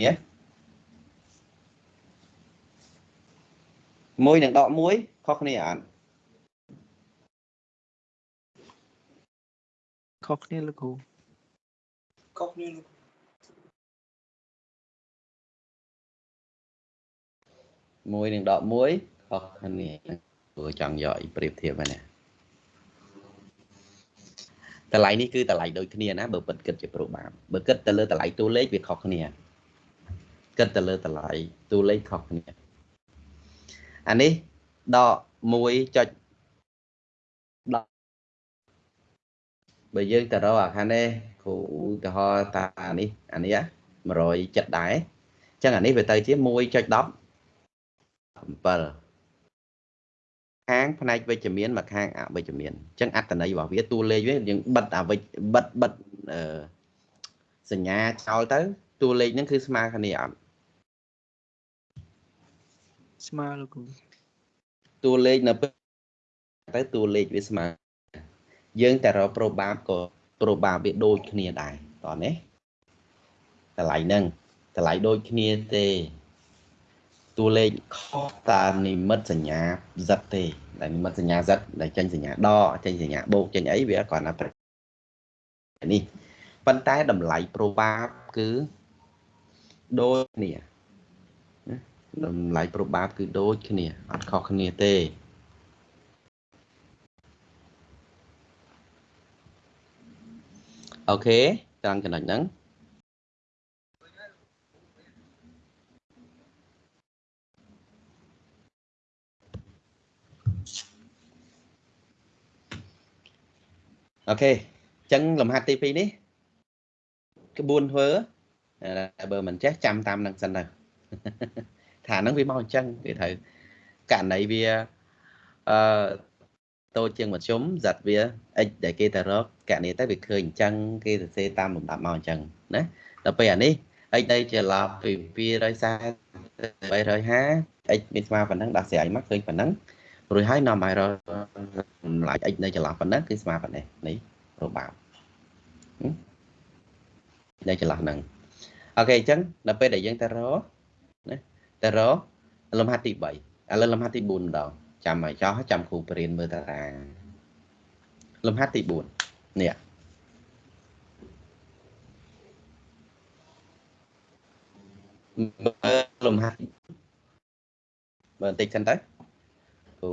នេះមួយនឹងដកមួយខុសគ្នាអត់ខុសគ្នាលោកគ្រូ ខុសគ្នាលោកមួយនឹងដកមួយខុសគ្នាព្រោះចង់យកអីប្រៀបធៀបហ្នឹងណាតម្លៃនេះគឺតម្លៃដូចគ្នាណាបើពិតគិតជាប្រូបាមបើគិតទៅលើតម្លៃតួលេខវាខុសគ្នាគិតទៅលើតម្លៃតួលេខខុសគ្នាអានេះដក1ចុចដកបើយើងទៅរកអាខាងនេះ គ្រូឧទាហរណ៍តាអានេះអានេះ170ដែរអញ្ចឹងអានេះវាទៅជា1.10 7ខាងផ្នែកវិជ្ជមានមកខាងអវិជ្ជមានអញ្ចឹងអត្តន័យរបស់វាតួលេខវាយើងបិទអវិជ្ជបិទបិទអឺសញ្ញាចោលទៅតួលេខហ្នឹងគឺស្មើគ្នាអត់ស្មើលោកគ្រូតួលេខនៅពេលទៅតួលេខវាស្មើយើងតែរកប្រូបាបក៏ ប្រូបាបវាដូចគ្នាដែរតោះនេះតម្លៃហ្នឹងតម្លៃដូចគ្នាទេតួលេខខុសតាមនិមិត្តសញ្ញា Z ទេដែលនិមិត្តសញ្ញា Z ដែលចេញសញ្ញាដកចេញសញ្ញាបូកចេញអីវាគ្រាន់តែប្រនេះប៉ុន្តែតម្លៃប្រូបាបគឺដូចគ្នាណាតម្លៃប្រូបាបគឺដូចគ្នាអត់ខុសគ្នាទេ អូខេត្រង់ចំណុចហ្នឹងអូខេអញ្ចឹងលំហាត់ទី2នេះក្បួនធ្វើតែបើមិនចេះចាំតាមនឹងសិនទៅថាហ្នឹងវាមកអញ្ចឹងគេត្រូវករណីវាអឺ តូចជាងមធ្យមザត់វា x ដែលគេទៅរកករណីទៅវាឃើញអញ្ចឹងគេសរសេរតាមលំដាប់មកអញ្ចឹងណាដល់ពេលអានេះ x នៅជាឡប់ពី240 350 x មានស្មើប៉ុណ្ណឹងដាក់ស្រ័យមកឃើញប៉ុណ្ណឹងរួចហើយនាំឲ្យរកចម្លាយ x នៅចន្លោះប៉ុណ្ណឹងគឺស្មើប៉ុណ្ណេះនេះរបាបនៅចន្លោះហ្នឹងអូខេអញ្ចឹងដល់ពេលដែលយើងទៅរកណាទៅរកលំហាត់ទី3ឥឡូវលំហាត់ទី4ម្ដង ចាំឲ្យចោះចាំគ្រូបរៀនមើលតារាង លំហាត់ទី4នេះមើលលំហាត់មើលបន្តិចសិនទៅគ្រូ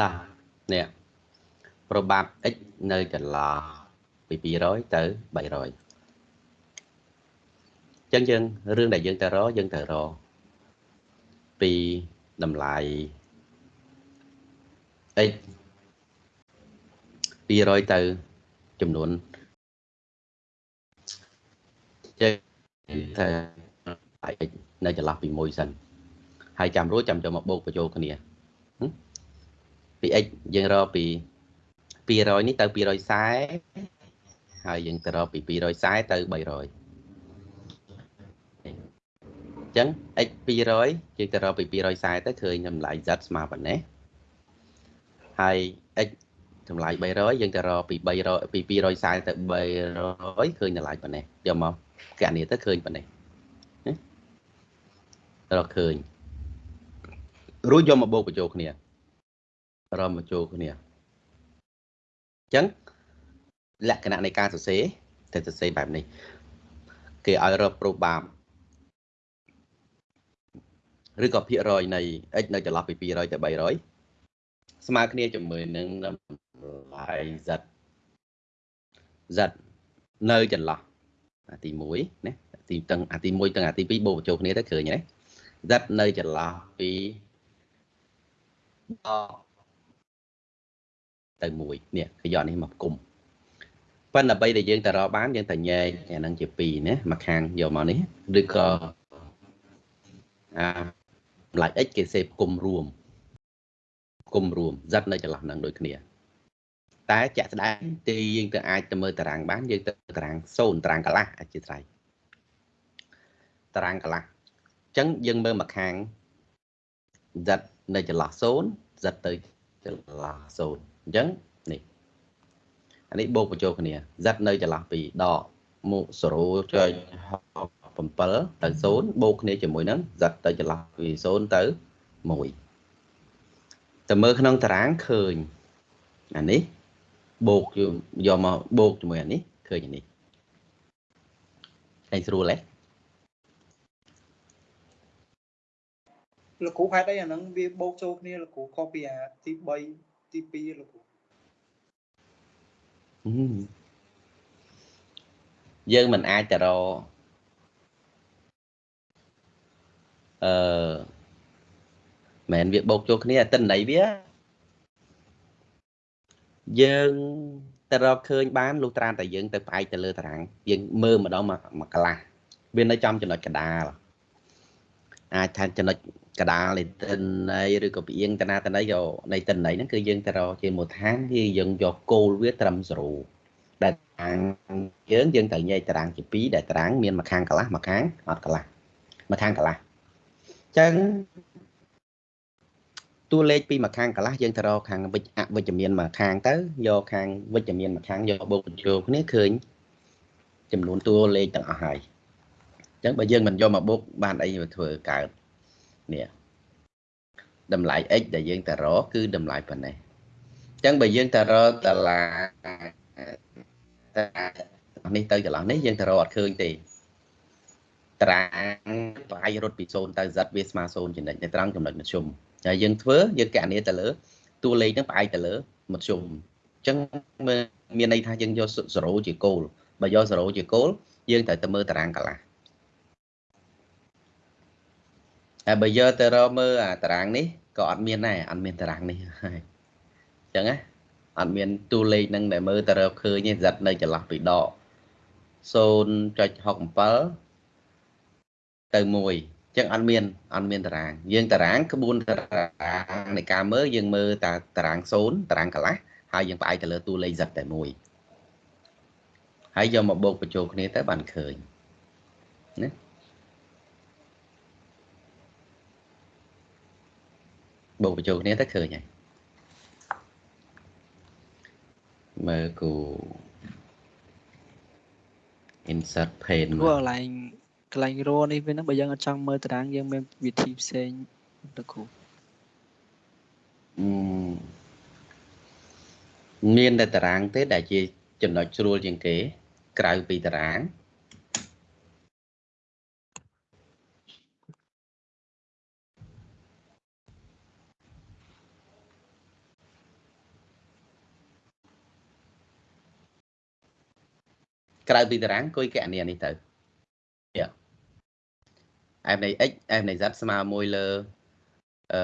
តានេះប្របាប់ x នៅចន្លោះពី200ទៅ300ចឹងយើងរឿងដែលយើងទៅរកយើងទៅរកពីតម្លៃ x 200ទៅចំនួនចេះតែ x នៅចន្លោះពី1សិនហើយចាំរួចចាំចូលមកបូកបញ្ចូលគ្នា ពី x យើងរកពី200នេះទៅ240ហើយយើងទៅរកពី240ទៅ300ចឹង x 200យើងទៅរកពី240ទៅឃើញតម្លៃ z ស្មើប៉ុណ្ណេះហើយ x តម្លៃ300យើងទៅរកពី300ពី240ទៅ300ឃើញតម្លៃប៉ុណ្ណេះយកមកកណនីទៅឃើញប៉ុណ្ណេះរកឃើញរួចយកមកបូកបញ្ចូលគ្នា រកមកចូលគ្នាអញ្ចឹងលក្ខណៈនៃការសរសេរតែសរសេរបែបនេះ គេឲ្យរកប្រូបាមឬក៏ភាគរយនៃ x នៅចន្លោះពី200ទៅ300ស្មើគ្នាជាមួយនឹងតម្លៃ z z នៅចន្លោះអាទី1ណាទីទាំងអាទី1ទាំងអាទី2បូកបញ្ចូលគ្នាទៅឃើញទេ z នៅចន្លោះពី10 ទៅ1នេះគេយកនេះមកគុំប៉ុន្តែដើម្បីដែលយើងទៅរកបានយើងតែញែកអានឹងជា2ណាមួយខាងយកមកនេះឬក៏អាម្លាច់ x គេសេគុំរួមគុំរួម z នៅចន្លោះនឹងដូចគ្នា តែជាក់ស្ដែងទីយើងទៅអាចទៅមើលតារាងបានយើងទៅតារាង0តារាងកន្លះអធិស្ឋានតារាងកន្លះអញ្ចឹងយើងមើលមកខាង z នៅចន្លោះ0 z ទៅចន្លោះ0 អញ្ចឹងនេះអានេះបូកបញ្ចូលគ្នា z នៅចន្លោះពីដកមក0.67ទៅ0បូកគ្នាជាមួយនឹង z ទៅចន្លោះពី0ទៅ1ទៅមើលក្នុងតារាងឃើញអានេះបូកយកមកបូកជាមួយអានេះឃើញអានេះឯងស្រួលទេលោកគ្រូហេតុអីអាហ្នឹងវាបូកចូលគ្នាលោកគ្រូខុសពីអាទី3 ទី2លោកគ្រូយើងមិនអាចទៅរកអឺមែនវាបូកចូលគ្នាតិន័យវាយើងទៅរកឃើញបានលុះត្រាតែយើងទៅផ្អែកទៅលើតារាងយើងមើលម្ដងមកកន្លះវានៅចំចំណុចកដាលអាចថាចំណុច កដាលនៃតិន័យឬក៏ពីអៀងតណាតន័យយកនៃតិន័យហ្នឹងគឺយើងទៅរកជាមូលដ្ឋានវាយើងយកគោលវាត្រឹម0ដែលតារាងយើងយើងត្រូវញែកតារាងជា2ដែលតារាងមានមួយខាងកន្លះមួយខាងអត់កន្លះមួយខាងកន្លះអញ្ចឹងតួលេខពីមួយខាងកន្លះយើងទៅរកខាងវិជ្ជអវិជ្ជមានមួយខាងទៅយកខាងវិជ្ជមានមួយខាងយកបូកបញ្ចូលគ្នាឃើញចំនួនតួលេខទាំងអស់ហើយអញ្ចឹងបើយើងមិនយកមកបូកបានអីមកធ្វើកើត នេះតម្លៃ x ដែលយើងទៅរកគឺតម្លៃប៉ុណ្ណេះអញ្ចឹងបើយើងទៅរកតឡានេះទៅចន្លោះនេះយើងទៅរកអត់ឃើញទេត្រាងប្រអាយរត់ពី0ទៅ z វាស្មើ0ចំណុចនៅត្រង់ចំណុចមធ្យមហើយយើងធ្វើយើងកណនីទៅលើតួលេខហ្នឹងផ្អែកទៅលើមធ្យមអញ្ចឹងមានន័យថាយើងយក0ជាគោលបើយក0ជាគោលយើងត្រូវទៅមើលតារាងកន្លះ ហើយបើយកទៅរកមើលអាតារាងនេះក៏អត់មានដែរអត់មានតារាងនេះហើយអញ្ចឹងណាអត់មានតួលេខហ្នឹងដែលមើលទៅរកឃើញទេសិតនៅចន្លោះពីដក0.67ទៅ1ចឹងអត់មានអត់មានតារាង យើងតារាងក្បួនតារាងនៃការមើលយើងមើលតាតារាង0តារាងកន្លះហើយយើងផ្អែកទៅលើតួលេខ z តែមួយហើយយកមកបូកបញ្ចូលគ្នាទៅបានឃើញណា បូកបញ្ចូលគ្នាទៅឃើញហើយមើលគូ insert pane គួរកន្លែងកន្លែងរនេះវាហ្នឹងបើយើងអត់ចង់មើលតារាងយើងមានវិធីផ្សេងទៅគ្រូមានតែតារាងទេដែលជាចំណុចស្រួលជាងគេ ក្រៅពីតារាង ក្រៅពីតារាងអង្គុយកណនីនេះទៅយ៉ាអែមនៃ x អែមនៃ z ស្មើមួយលើអឺ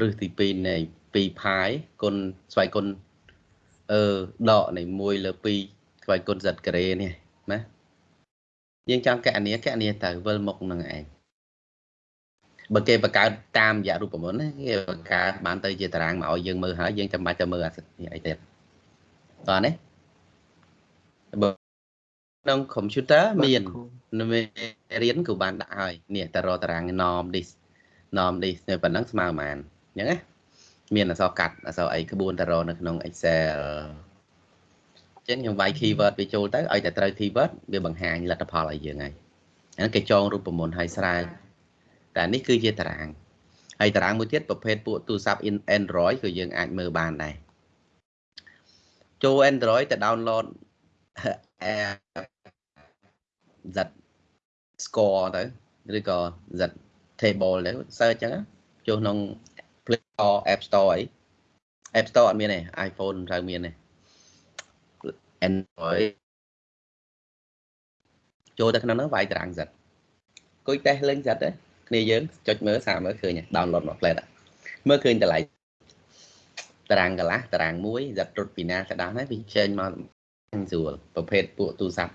រឹសទី2នៃ2ផាយគុណស្វ័យគុណអឺដកនៃ1លើ2ស្វ័យគុណ z ការ៉េនេះណាយើងចង់កណនីកណនីទៅវិលមុខនឹងឯងបើគេបង្កើតតាមរយៈរូបមន្តណាគេបង្កើតបានទៅជាតារាងមកឲ្យយើងមើលហើយយើងចាំបាច់ទៅមើលអាអីទៀតតោះនេះបើ ក្នុង computer មានមេរៀនក៏បានដាក់ហើយនេះតរតារាង norm this norm this នៅប៉ុណ្ណឹងស្មើប៉ុន្មានអញ្ចឹងណាមានអក្សរកាត់អក្សរអីក្បួនតរនៅក្នុង Excel ចឹងខ្ញុំវាយ keyword វាចូលទៅឲ្យតែត្រូវ keyword វាបង្ហាញលទ្ធផលឲ្យយើងហើយហ្នឹងគេចងរូបមន្តឲ្យស្រែកតែនេះគឺជាតារាងហើយតារាងមួយទៀតប្រភេទពួកទូរស័ព្ទ Android ក៏យើងអាចមើលបានដែរចូល Android ទៅ download app Z score ទៅឬក៏ Z table ទៅ search ចឹងចូលក្នុង Play Store App Store អី App Store អត់មានទេ iPhone មិនត្រូវមានទេ Android ចូលទៅក្នុងនោះវាយតារាង Z គួយតេស្តលេង Z ទេគ្នាយើងចុចមើលសាកមើលឃើញ download មក plate មើលឃើញតម្លៃតារាងកន្លះតារាងមួយ Z រត់ពីណាទៅដល់ហ្នឹងវាចេញមក ស្រួលប្រភេទពួកទូរស័ព្ទ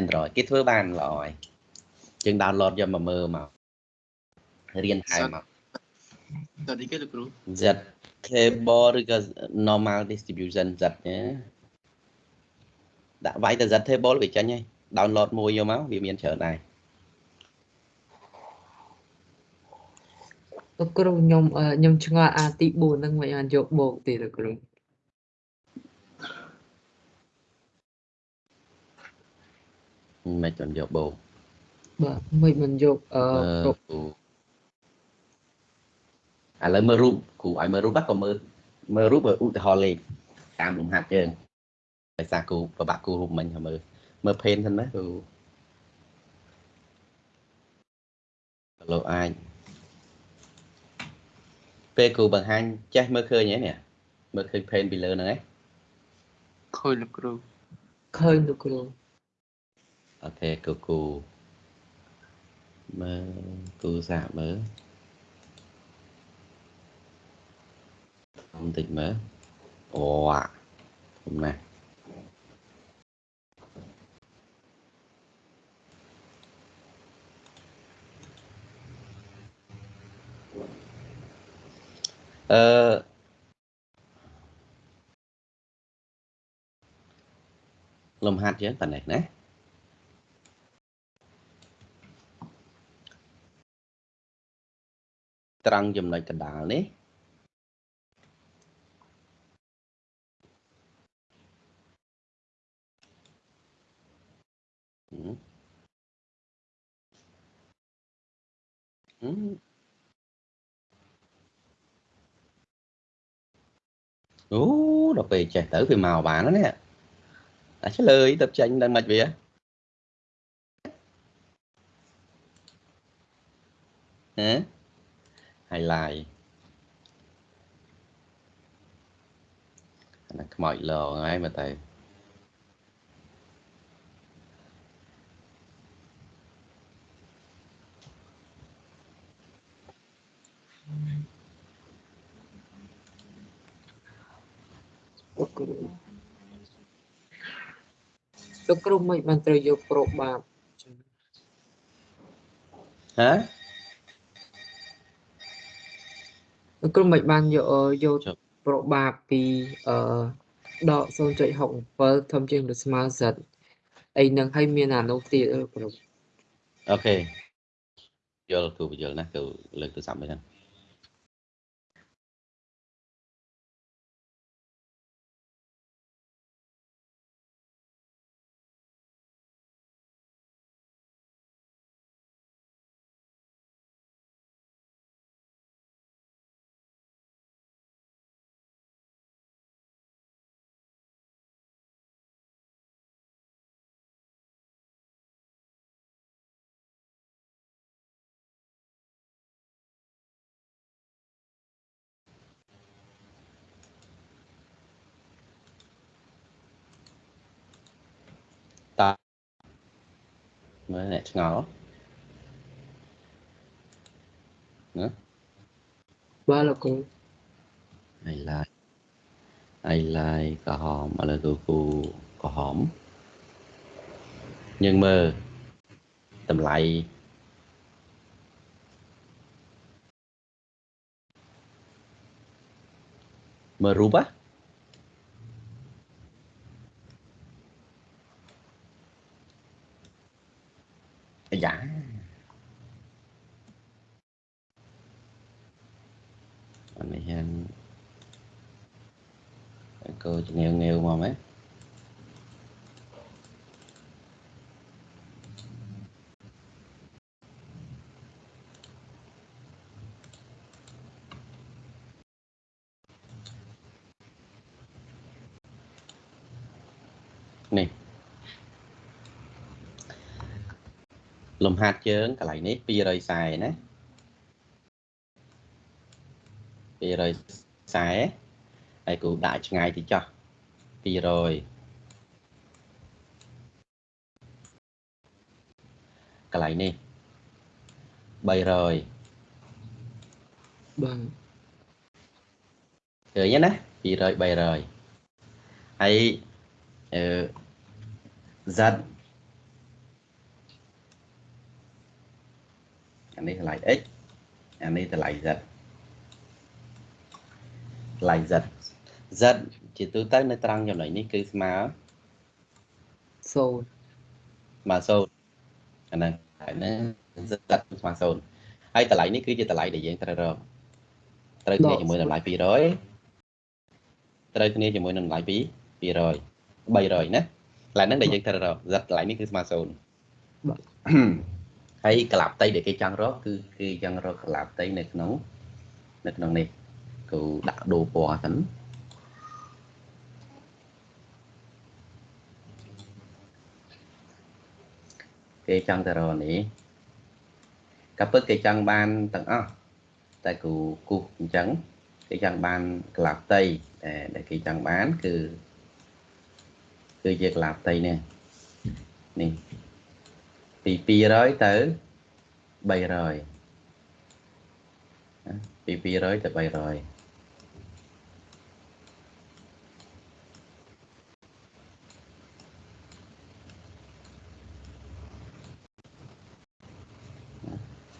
Android គេធ្វើបានល្អហើយយើង download យកមកមើលមករៀនថែមមកតើទីគេលោកគ្រូ Z table ឬក៏ normal distribution Z ណាដាក់វាយទៅ Z table វាចេញហើយ download មួយយកមកវាមានច្រើនដែរលោកគ្រូខ្ញុំអឺខ្ញុំឆ្ងល់អាទី4ហ្នឹងមិនបានយកបូកទេលោកគ្រូ មិនមិនយកបូកបាទមិនមិនយកអឺមើលគ្រប់គ្រូឥឡូវមើលរូបគ្រូឲ្យមើលរូបហ្នឹងក៏មើលមើលរូបឧទាហរណ៍លេខតាមលំហាត់យើងដោយសារគ្រូប្របាក់គ្រូរូបមិញឲ្យមើលមើល pen សិនណាគ្រូលោកអាចពេលគ្រូបង្ហាញចេះមើលឃើញហ៎នេះមើលឃើញ pen ពីលើហ្នឹងហ៎ឃើញលោកគ្រូឃើញលោកគ្រូ អូខេគ្រូគ្រូមើលគ្រូសាកមើលបន្តិចមើលអូអាធំណាស់អឺលំហា ត់យើងប៉ុណ្ណេះណាត្រង់ចំណុចកណ្ដាលនេះហឹមហឹមអូដល់ពេលចេះទៅវាមកបានណានេះអាឆ្លើយទៅចាញ់ដល់មិនវាហ៎ highlight អាខ្មោចលងហើយមើលទៅលោកគ្រូលោកគ្រូមិនបានត្រូវយកប្រូបាបចឹងហ៎ លោកគ្រូមិនបានយកអឺយកចុះប្រូបាបពីអឺដក0.67ធំជាងឬស្មើសិតអីនឹងឲ្យមានអានោះទៀតលោកគ្រូអូខេយល់គ្រូបញ្យល់ណាគឺលើកទូរស័ព្ទមួយហ្នឹង មើលអ្នកឆ្ងល់បាទលោកគ្រូអីឡាយអីឡាយក្រហមឥឡូវគ្រូគូក្រហមយើងមើលតម្លៃមើលរូបហ៎អាយ៉ាអា នេះហ្នឹងកោជំនាញងាវមកមែននេះលំហាត់ជើងកន្លែងនេះ240ណា 240ហើយគូដាក់ឆ្ងាយតិចចុះ200កន្លែងនេះ300បាទឃើញទេណា200 300ហើយអឺ Z អានេះតម្លៃ x អានេះតម្លៃ z តម្លៃ z z ជាទូទៅនៅត្រង់ចំណុចនេះគឺស្មើសូនស្មើ0អាហ្នឹងហើយហ្នឹង z ស្មើ0ហើយតម្លៃនេះគឺជាតម្លៃដែលយើងត្រូវរកត្រូវគ្នាជាមួយតម្លៃ200ត្រូវគ្នាជាមួយនឹងតម្លៃ2 200 300ណាកន្លែងហ្នឹងដែលយើងត្រូវរក z កន្លែងនេះគឺស្មើ0បាទហើយកលាប់តីដែលគេចង់រកគឺគេចង់រកកលាប់តីនៅក្នុងនៅក្នុងនេះ គូដាក់ដូរពណ៌សិនគេចង់ទៅរកនេះក៏ពិតគេចង់បានទាំងអស់តែគូគូអញ្ចឹងគេចង់បានកលាប់តីតែដែលគេចង់បានគឺគឺជាកលាប់តីនេះនេះពី200ទៅ300ណាពី200ទៅ300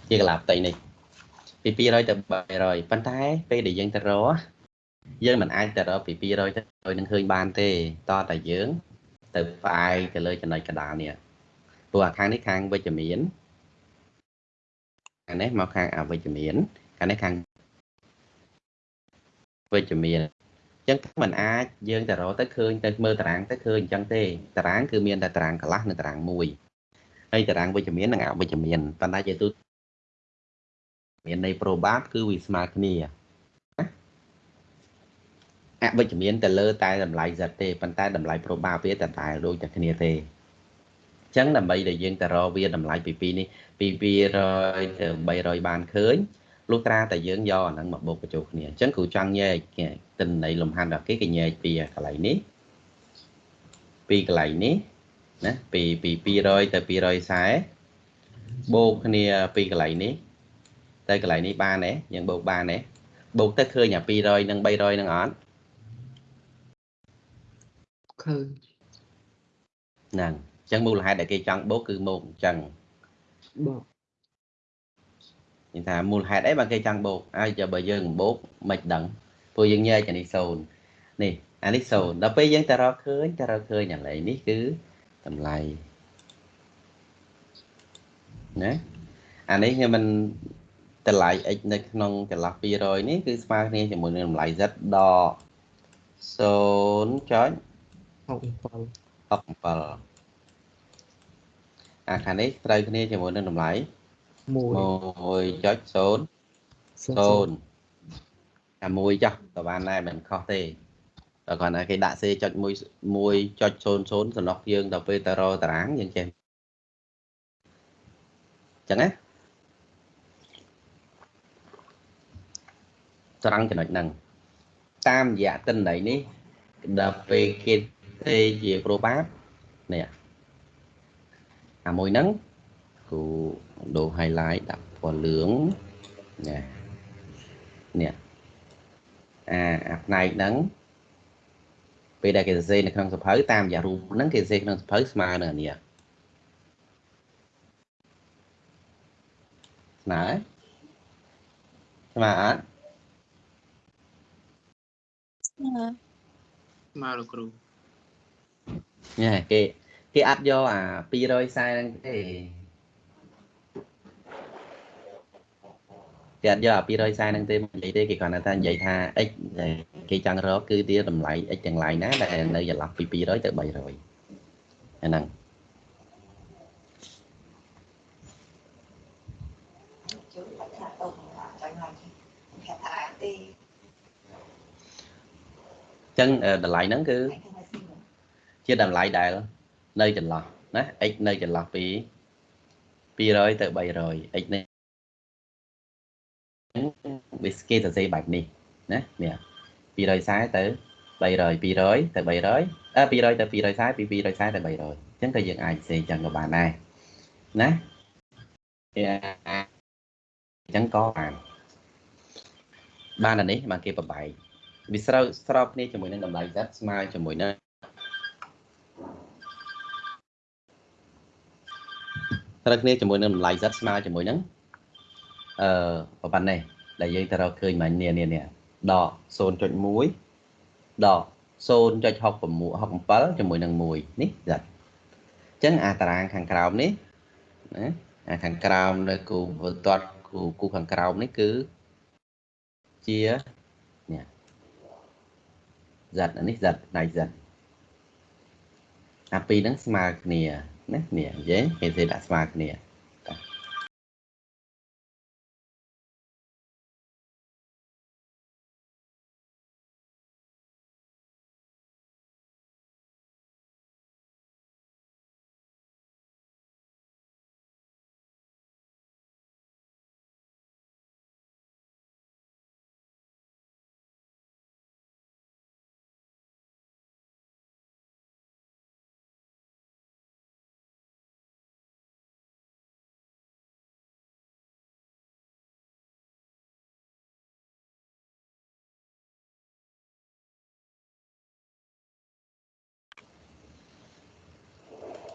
ជាកលាផ្ទៃនេះពី200ទៅ300ប៉ុន្តែពេលដែលយើងទៅរកយើងមិនអាចទៅរកពី200ទៅ300នឹងឃើញបានទេតោះតែយើង ទៅផ្អែកទៅលើចំណុចកណ្ដាលនេះព្រោះអាខាងនេះខាងវិជ្ជមានខាងនេះមកខាងអវិជ្ជមានខាងនេះខាងវិជ្ជមានអញ្ចឹងมันអាចយើងទៅរកទៅឃើញទៅមើលតារាងទៅឃើញអញ្ចឹងទេតារាងគឺមានតែតារាងកន្លះនិងតារាងមួយហើយតារាងវិជ្ជមាននិងអវិជ្ជមានប៉ុន្តែជាទូ មានន័យប្រូបាតគឺវាស្មើគ្នាអវិជ្ជមានទៅលើតែតម្លៃ z ទេប៉ុន្តែតម្លៃប្រូបាវាតែតែដូចតែគ្នាទេចឹងដើម្បីដែលយើងទៅរកវាតម្លៃពី2នេះពី200ទៅ300បានឃើញលុះត្រាតែយើងយកអាហ្នឹងមកបូកបញ្ចូលគ្នាអញ្ចឹងគ្រូចង់ញែកទិន្នន័យលំហាត់របស់គេគេញែកពីកន្លែងនេះពីកន្លែងនេះណាពីពី200ទៅ240បូកគ្នាពីកន្លែងនេះ ទៅកន្លែងនេះបានទេយើងបូកបានទេបូកទៅឃើញអា200និង300នឹងអត់ឃើញហ្នឹងអញ្ចឹងមូលហេតុដែលគេចង់បូកគឺមកអញ្ចឹងបាទនិយាយថាមូលហេតុអីបើគេចង់បូកហើយចាំបើយើងមិនបូកមិនដឹងព្រោះយើងញែកអានេះសូន្យនេះអានេះសូន្យដល់ពេលយើងទៅរកឃើញទៅរកឃើញអាឡៃនេះគឺតម្លៃណាអានេះខ្ញុំមិន តម្លៃ x នៅក្នុងចន្លោះ200នេះគឺស្មើគ្នាជាមួយនឹងតម្លៃ z ដក0.67 67អាខាងនេះត្រូវគ្នាជាមួយនឹងតម្លៃ1 1.0 0 0អាមួយចុះក៏បានដែរមិនខុសទេតែគាត់ថាគេដាក់សេចុច1 1.00សំណុកយើងដល់ពេលទៅរកតារាងយើងចេះអញ្ចឹងណា ត្រង់ចំណុចហ្នឹងតាមរយៈទិន្នន័យនេះដល់ពេលគេទេជាប្រូបាតនេះអាមួយហ្នឹងគ្រូដូរ highlight ដាក់ពណ៌លឿងណានេះអាអាផ្នែកហ្នឹងពេលដែលគេសរសេរនៅក្នុងសភៅតាមយ៉ាងរូបហ្នឹងគេសរសេរក្នុងសភៅស្មើនឹងអានេះស្មើហើយស្មើអត់ ស្មើលោកគ្រូញ៉ែគេគេអត់យកអា240ហ្នឹងទេគេអត់យកអា240ហ្នឹងទេនិយាយទេគេគ្រាន់តែថានិយាយថា x ដែលគេចង់រកគឺវាតម្លៃ x ទាំងឡាយណាដែលនៅចន្លោះពី200ទៅ300អាហ្នឹង ចឹងអឺតម្លៃហ្នឹងគឺ phải không phải xin nữa ជាតម្លៃដែលនៅចន្លោះណា x នៅចន្លោះពី200ទៅ300 x នេះវាគេសរសេរបែបនេះណានេះ240ទៅ300 200ទៅ300អឺ200ទៅ240ពី240ទៅ300អញ្ចឹងក៏យើងអាចសរសេរអញ្ចឹងក៏បានដែរណាវាអញ្ចឹងក៏បានបានអានេះបានគេប្របែក វាស្របស្របគ្នាជាមួយនឹងតម្លៃ z ស្មើជាមួយនឹងត្រូវគ្នាជាមួយនឹងតម្លៃ z ស្មើជាមួយនឹងអឺប្រហែលនេះដែលយើងទៅរកឃើញមិញនេះនេះនេះដក0.1ដក0.67ជាមួយនឹង1នេះ z អញ្ចឹងអាតារាងខាងក្រោមនេះណាអាខាងក្រោមនៅគូវិតតគូគូខាងក្រោមនេះគឺជានេះ z អានេះ z ផ្នែក z អាពីរហ្នឹងស្មើគ្នាណានេះនិយាយគេនិយាយដាក់ស្មើគ្នា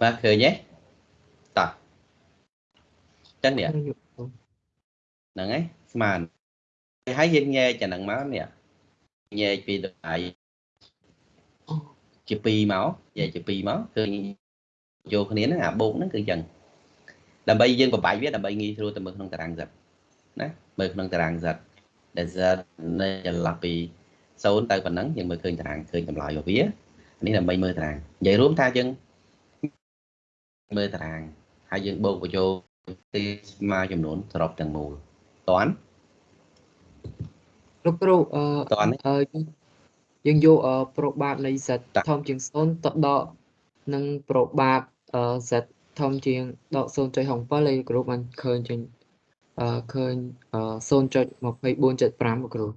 បាទឃើញទេតោះអញ្ចឹងនេះហ្នឹងយកគ្រូហ្នឹងហើយស្មើហើយយើងញែកអាហ្នឹងមកនេះញែកពីតម្លៃជា2មកញែកជា2មកឃើញយកគ្នាហ្នឹងអាបូកហ្នឹងគឺអញ្ចឹងដើម្បីយើងប្របែកវាដើម្បីងាយស្រួលទៅមើលក្នុងតារាង Z ណាមើលក្នុងតារាង Z ដែល Z នៅចន្លោះពី0ទៅប៉ុណ្ណឹងយើងមើលឃើញតារាងឃើញតម្លៃរបស់វានេះដើម្បីមើលតារាងនិយាយរួមថាយើង មើលតារាងហើយយើងបូកបញ្ចូលទីស្មើចំនួនសរុបទាំងមូលតន់លោកគ្រូអឺតន់ទេអឺយើងយកអឺប្រូបាបនៃ z តាធំជាង0ទៅដកនឹងប្រូបាបអឺ z ធំជាងដក0.67ហើយគ្រូបានឃើញចេញអឺឃើញអឺ0.2475លោកគ្រូ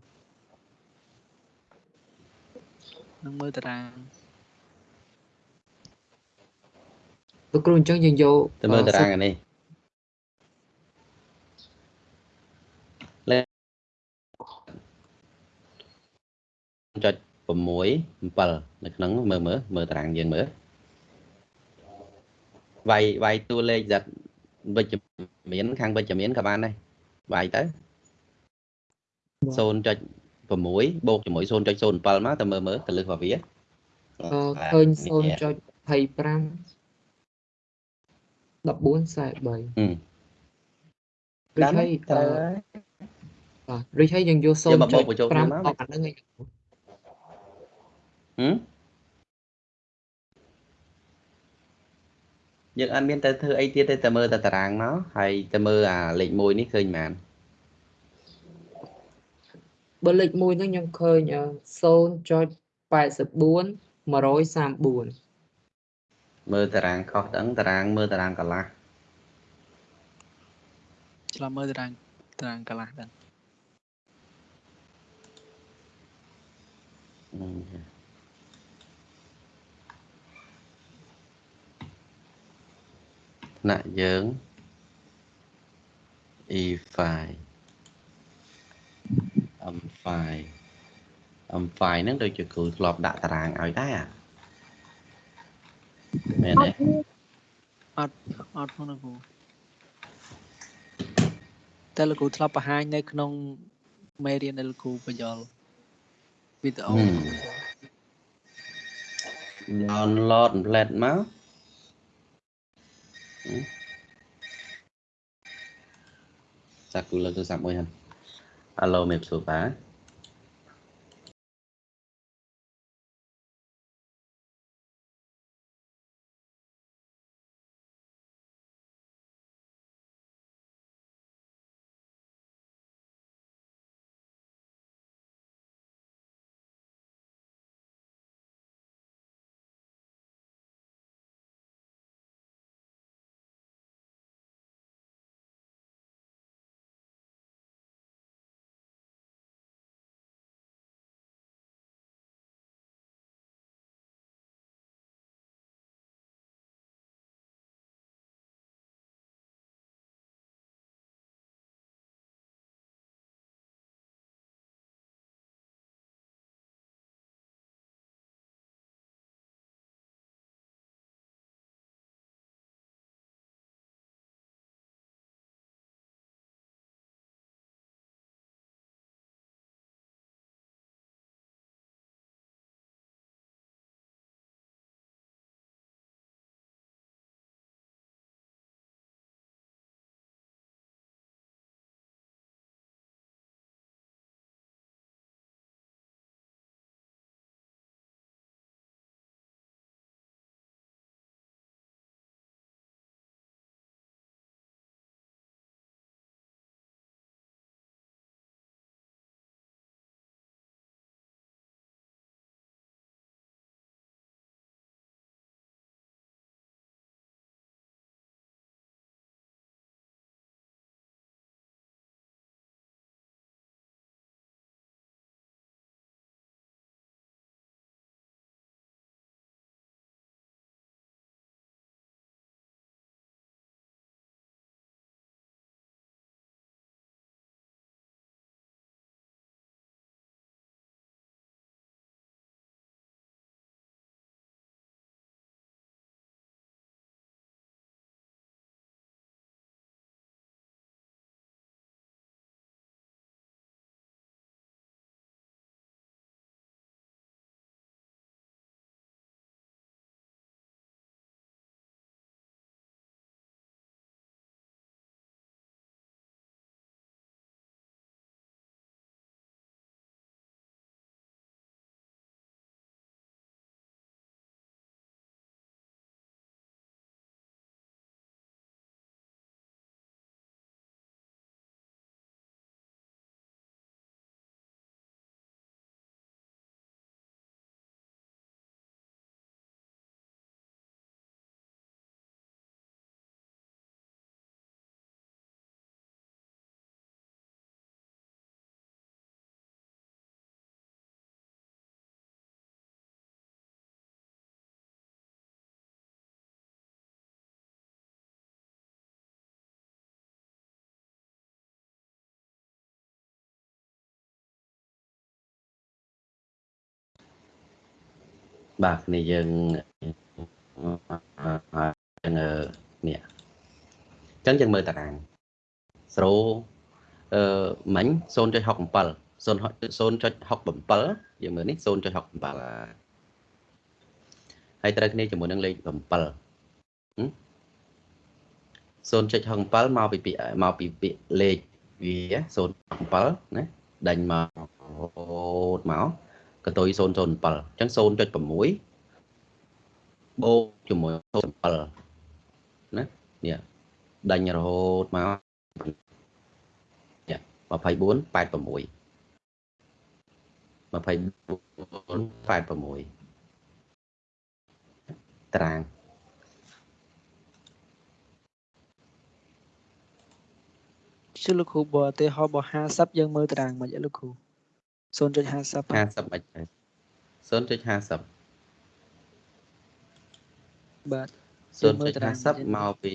នឹងមើលតារាង លោកគ្រូអញ្ចឹងយើងយកទៅមើលអឺតារាងអានេះលេខចុច6 7នៅក្នុងមើលមើលមើលតារាងយើងមើលវាយវាយតួលេខ Z វិជ្ជមានខាងវិជ្ជមានក៏បានដែរវាយទៅ0.6បូកជាមួយ0.07មកទៅមើលមើលទៅលើសរបស់វាអឺឃើញនេះ0.25 1443ហឹមឬហើយអឺត្រូវបាទឬហើយយើងយកយកមកបូកបញ្ចូលគ្នាមក0.5អស់អាហ្នឹងឯងហឹមយើងអត់មានទៅធ្វើអីទៀតទេតែមើលតែតារាងមកហើយទៅមើលអាលេខ1នេះឃើញប៉ុន្មានបើលេខ1ហ្នឹងខ្ញុំឃើញអឺ0.84 134 មើលតារាងខុសដឹងតារាងមើលតារាងកន្លះឆ្លងមើលតារាងតារាងកន្លះដឹងហឹមថ្នាក់យើង e file m file m file ហ្នឹងដូចជាគ្រូធ្លាប់ដាក់តារាងឲ្យដែរអា មែនអទេត់មានអត់អត់ផងលោកគ្រូតែលោកគ្រូធ្លាប់បង្ហាញនៅ ក្នុងមេរៀនដែលលោកគ្រូបញ្យល់វីដេអូ download plate មកសាគូលើកទូរស័ព្ទមួយហ្នឹង Alo មេបសួរបាទ បាទគ្នាយើងយើងនេះអញ្ចឹងយើងមើលតារាងស្រូអឺមិញ0.67 0.67យើងមើលនេះ0.67ហើយត្រូវគ្នាជាមួយនឹងលេខ7 0.67មកពីពាក្យមកពីពាក្យលេខវា0.7ណាដេញមករហូតមក កតុយ007អញ្ចឹង0.6បូកជាមួយ0.7ណានេះដេញរហូតមកនេះ24 86 24 86តារាងជិះលោកគ្រូបើឧទាហរណ៍បើ50យើងមើលតារាងមិនអីលោកគ្រូ 0.50 50 មិន 0.50បាទ0.50មកពី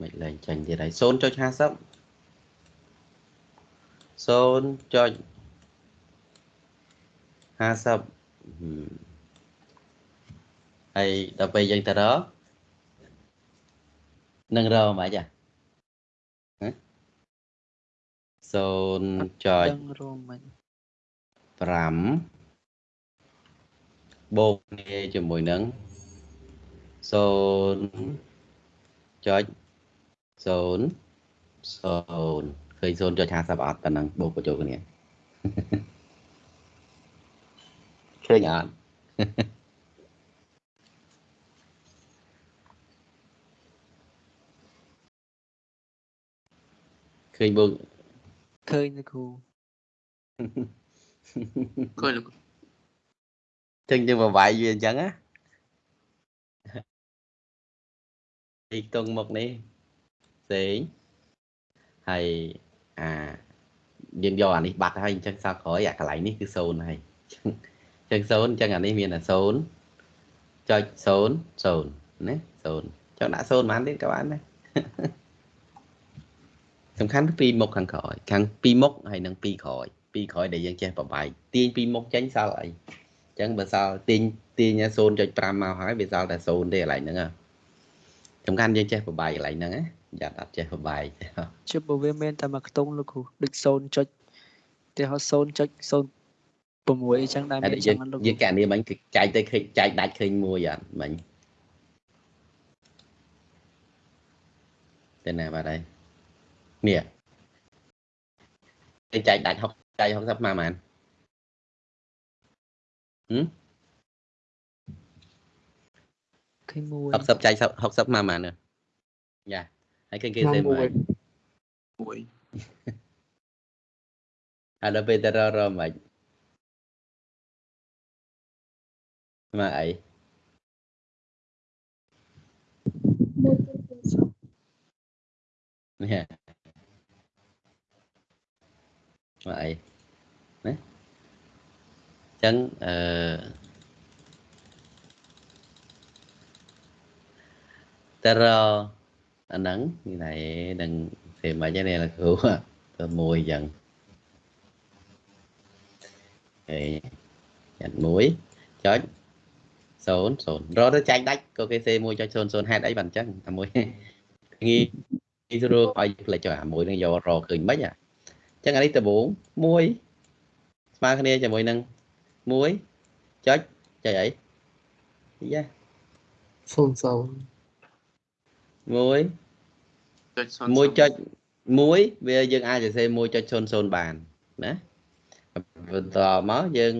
មិនលែងចាញ់ទៀតហើយ0.50 0.50 ហើយដល់ពេលយើងទៅរកនឹងរកមិនអា0.5ដឹងរួមមិនបូកគ្នាជាមួយនឹង0.0 0ឃើញ0.50អត់ប៉ុណ្ណឹងបូកបញ្ចូលគ្នាឃើញអត់ ឃើញបូកឃើញលោកគ្រូឃើញលោកគ្រូចឹងយើងបបាយវាអញ្ចឹងណាទីខ្ទង់មុខនេះផ្សេងហើយអាយើងយកអានេះបាត់ហើយអញ្ចឹងសល់ក្រោយអាកន្លែងនេះគឺ0ហើយអញ្ចឹង0អញ្ចឹងអានេះមានតែ0.00ណា0ចង់ដាក់0ប៉ុន្មានទៀតក៏បានដែរ សំខាន់គឺពីរមុខខាងក្រោយខាងពីរមុខហើយនិងពីរក្រោយពីរក្រោយដែលយើងចេះបបាយទាញពីរមុខចេញសល់អីអញ្ចឹងបើសល់ទាញទាញ0.5មកហើយវាសល់តែ0ទេកន្លែងហ្នឹងហ៎សំខាន់យើងចេះបបាយកន្លែងហ្នឹងណាយ៉ាអត់ចេះបបាយជិបបើវាមានតែមួយខ្ទង់លោកគ្រូដូច0ចុចតែហៅ0.06អញ្ចឹងដែរហើយមានអញ្យើចឹងងណាលោកយើងកែនេះមិញគឺចែកទៅឃើញចែកដាច់ឃើញមួយអត់មិញទៅណាបាត់ហើយនេះទៅចែកដាច់60ចែក60មកហ្មងហឹមឃើញមួយ 60ចែក60មកហ្មងយ៉ាហើយឃើញគេក្នុងសេមើមួយលមួយហើយដល់ពេលទៅរករមិនមក អីនេះមកអីណាអញ្ចឹងអឺទៅរកអាហ្នឹងនេះណែនឹងពេលមិនហ្នឹង là គ្រូទៅមួយអញ្ចឹងអេចាត់មួយចុច0 0រកទៅចែកដាច់ក៏គេសេ1.00ហេតុអីបានអញ្ចឹងតែមួយ ចចុះអាមួយនឹងយករកឃើញមិនអញ្ចឹងអានេះដំបូង1ស្មើគ្នាជាមួយនឹង1ចុចចុចអីយ៉ា00 1ចុច0 1ចុច1វាយើងអាចសរសេរ1.00បានណាបន្តមកយើង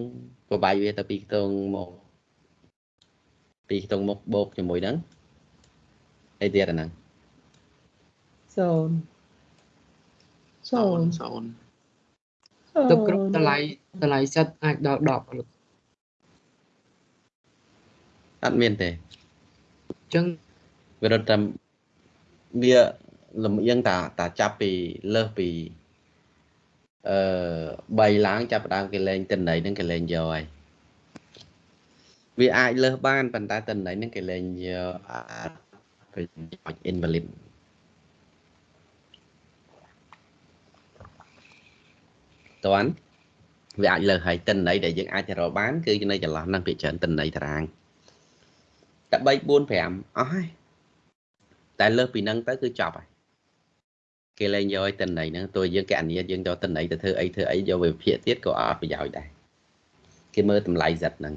បបាយវាទៅពីខ្ទង់មកពីខ្ទង់មកបូកជាមួយនឹងអីទៀតអាហ្នឹង0 0 0លោកគ្រូតម្លៃតម្លៃសិតអាចដល់10លោកអត់មានទេអញ្ចឹងវារត់តែវាលំអៀងតាតាចាប់ពីលើសពីអឺ3ឡើងចាប់ផ្ដើមគេលេងតិន័យហ្នឹងគេលេងយកហើយវាអាចលើសបានប៉ុន្តែតិន័យហ្នឹងគេលេងយកអាចប្រយោជន៍ invalid តន់វាអាចលើសហើយតិន័យដែលយើងអាចទៅរកបានគឺនៅចន្លោះហ្នឹងពីច្រើនតិន័យតារាងតែ3 4 5អស់ហើយតែលើសពីហ្នឹងទៅគឺចប់ហើយគេលែងយកឲ្យតិន័យហ្នឹងទោះយើងកណនីយើងយកតិន័យទៅធ្វើអីធ្វើអីយកវិភាគទៀតក៏អត់ប្រយោជន៍ដែរគេមើលតម្លៃសិតហ្នឹង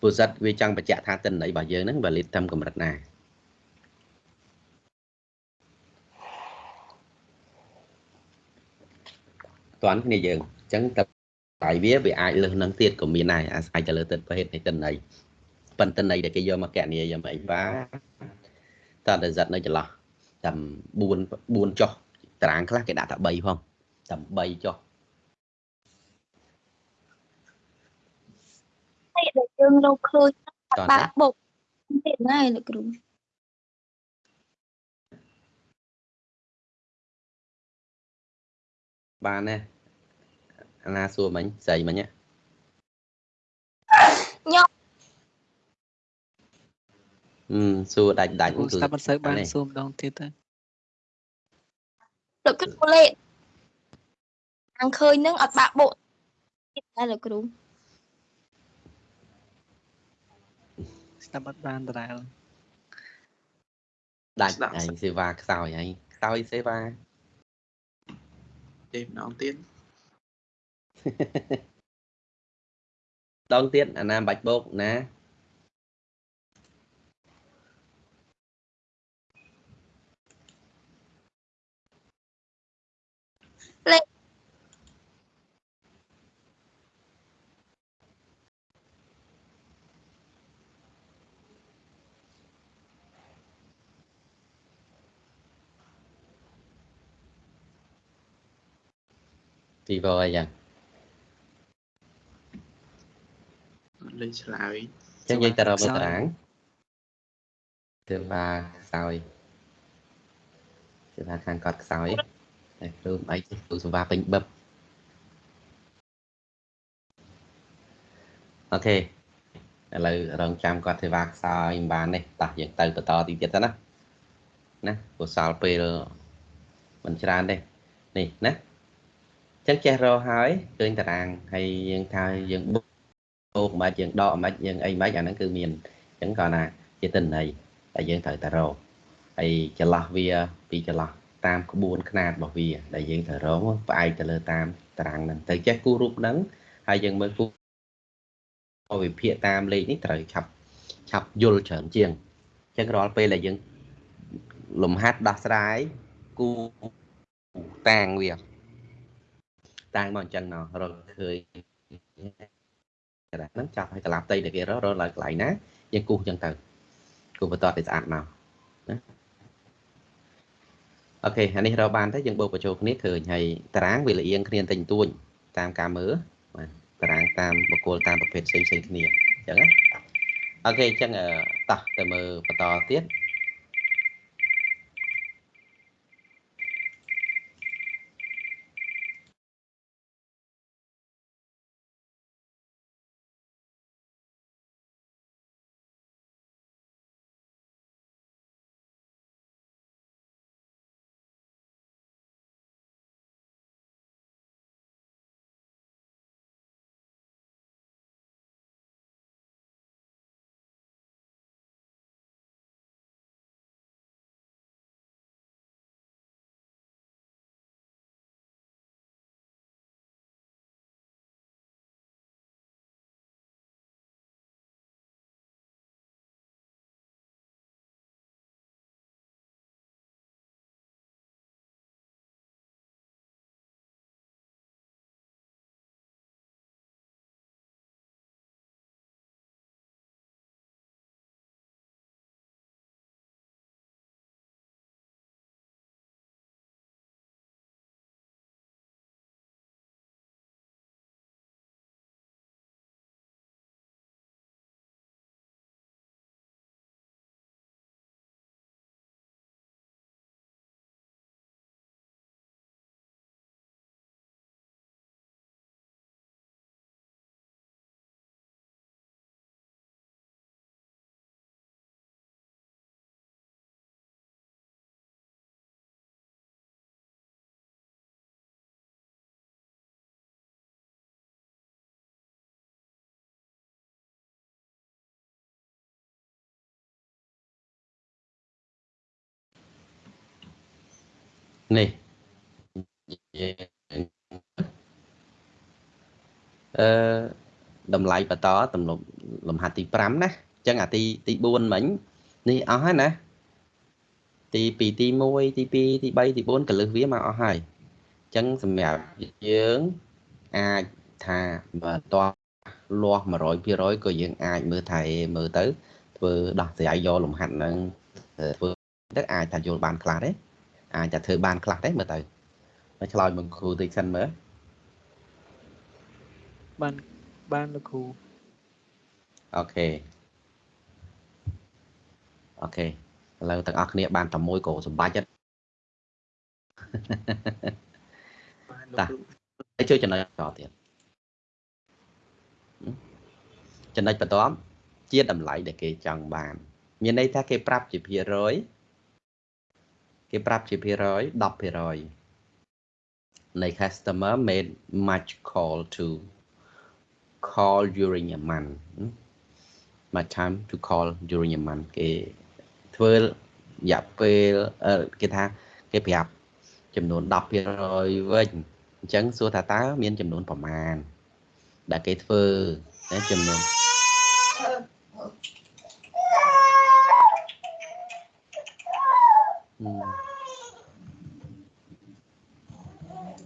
ពុសិតវាចង់បញ្ជាក់ថាតិន័យរបស់យើងហ្នឹង valid តាមកម្រិតណា តាន់គ្នាយើងអញ្ចឹងតែតែវាវាអាចលើសនឹងទៀតក៏មានដែរអាស្រ័យទៅលើទឹកប្រភេទនៃតិន័យប៉ុន្តែនៃដែលគេយកមកកណនីយកមកអីបាទតើតែសិតនៅចន្លោះតែ4 4ចុះតារាងខ្លះគេដាក់តែ3ផងតែ3ចុះតែដែលយើងរកឃើញតោះបាណាក់បុកទៀតណាលោកគ្រូបានណា អាណាសួរមិញស្រីមិញណាខ្ញុំអឺសួរដាច់ដាច់គ្រូគឺស្ដាប់មិនសូវបាននេះសួរម្ដងទៀតទៅលោកគ្រូលេខាងឃើញនឹងអត់បាក់បោកទៀតដែរលោកគ្រូស្ដាប់អត់បានដដែលដាច់ស្ដាប់ឯងសេវាខ្សោយឯងខ្សោយសេវាទេម្ដងទៀត ដងទៀតអាណាបាច់បោកណាពីវអីយ៉ាង ត់លេចឆ្លើយចឹងយើងទៅរកមើលតារាងសេវាខ្សោយសេវាខាងគាត់ខ្សោយតែគ្រូមិនអីទេគ្រូសេវាពេញបឹបអូខេឥឡូវរងចាំគាត់សេវាខ្សោយមិនបានទេតោះយើងទៅបន្តទីទៀតទៅណាណាព្រោះសល់ពេលមិនច្រើនទេនេះណាចឹងចេះរកហើយឃើញតារាងហើយយើងថាយើងបុក អូមិនបាច់យើងដកមិនបាច់យើងអីមិនបាច់អាហ្នឹងគឺមានចឹងគាត់ណាជាទិន្នន័យតែយើងត្រូវតែរកហើយចន្លោះវាពីចន្លោះតាមក្បួនខ្នាតរបស់វាដែលយើងត្រូវរកផ្អែកទៅលើតាមតារាងហ្នឹងទៅចេះគូររូបហ្នឹងហើយយើងមើលគូវិភាគតាមលេខនេះត្រូវឆាប់ឆាប់យល់ច្រើនជាងអញ្ចឹងរាល់ពេលដែលយើងលំហាត់ដោះស្រាយគូតាងវាតាងមកអញ្ចឹងណោះរកឃើញ តែហ្នឹងចាប់ឲ្យកលាផ្ទៃដែលគេរករកឡើងកន្លែងណាយើងគូសអញ្ចឹងទៅគូបន្តទៅស្អាតមកណាអូខេអានេះរកបានទៅយើងបូកបញ្ចូលគ្នាឃើញហើយតារាងវាលៀងគ្នាតិចតួចតាមការមើលបាទតារាងតាមបកគលតាមប្រភេទផ្សេងផ្សេងគ្នាអញ្ចឹងណាអូខេអញ្ចឹងអឺតោះទៅមើលបន្តទៀត នេះយើងអឺតម្លៃបន្តទំនប់លំហាត់ទី5ណាអញ្ចឹងអាទីទី4មិញនេះអស់ហើយណាទី2ទី1ទី2ទី3ទី4កលឹះវាមកអស់ហើយអញ្ចឹងសម្រាប់យើងអាចថាបើតោះលាស់100%ក៏យើងអាចមើលថែមើលទៅធ្វើដោះស្រាយយកលំហាត់ហ្នឹងធ្វើទៅអាចថាយល់បានខ្លះទេ អាចតែធ្វើបានខ្លះទេមើលទៅមកឆ្លើយមកគ្រូតិចសិនមើលបានបានលោកគ្រូ OK OK ឥឡូវទាំងអស់គ្នា បានតែមួយក៏សម្បាច់ហ្នឹងបានតាលោកគ្រូហើយជួយចំណុចបន្តទៀតចំណុចបន្តជាតម្លៃដែលគេចង់បានអមានន័យថាគេប្រាប់ជាភាគរយ គេប្រាប់ជាភាគរយ10%នៃ customer made much call to call during a month much time to call during a month គេធ្វើរយៈពេលអឺគេថាគេប្រាប់ចំនួន10%វិញអញ្ចឹងសួរថាតើមានចំនួនប្រមាណដែលគេធ្វើណាចំនួន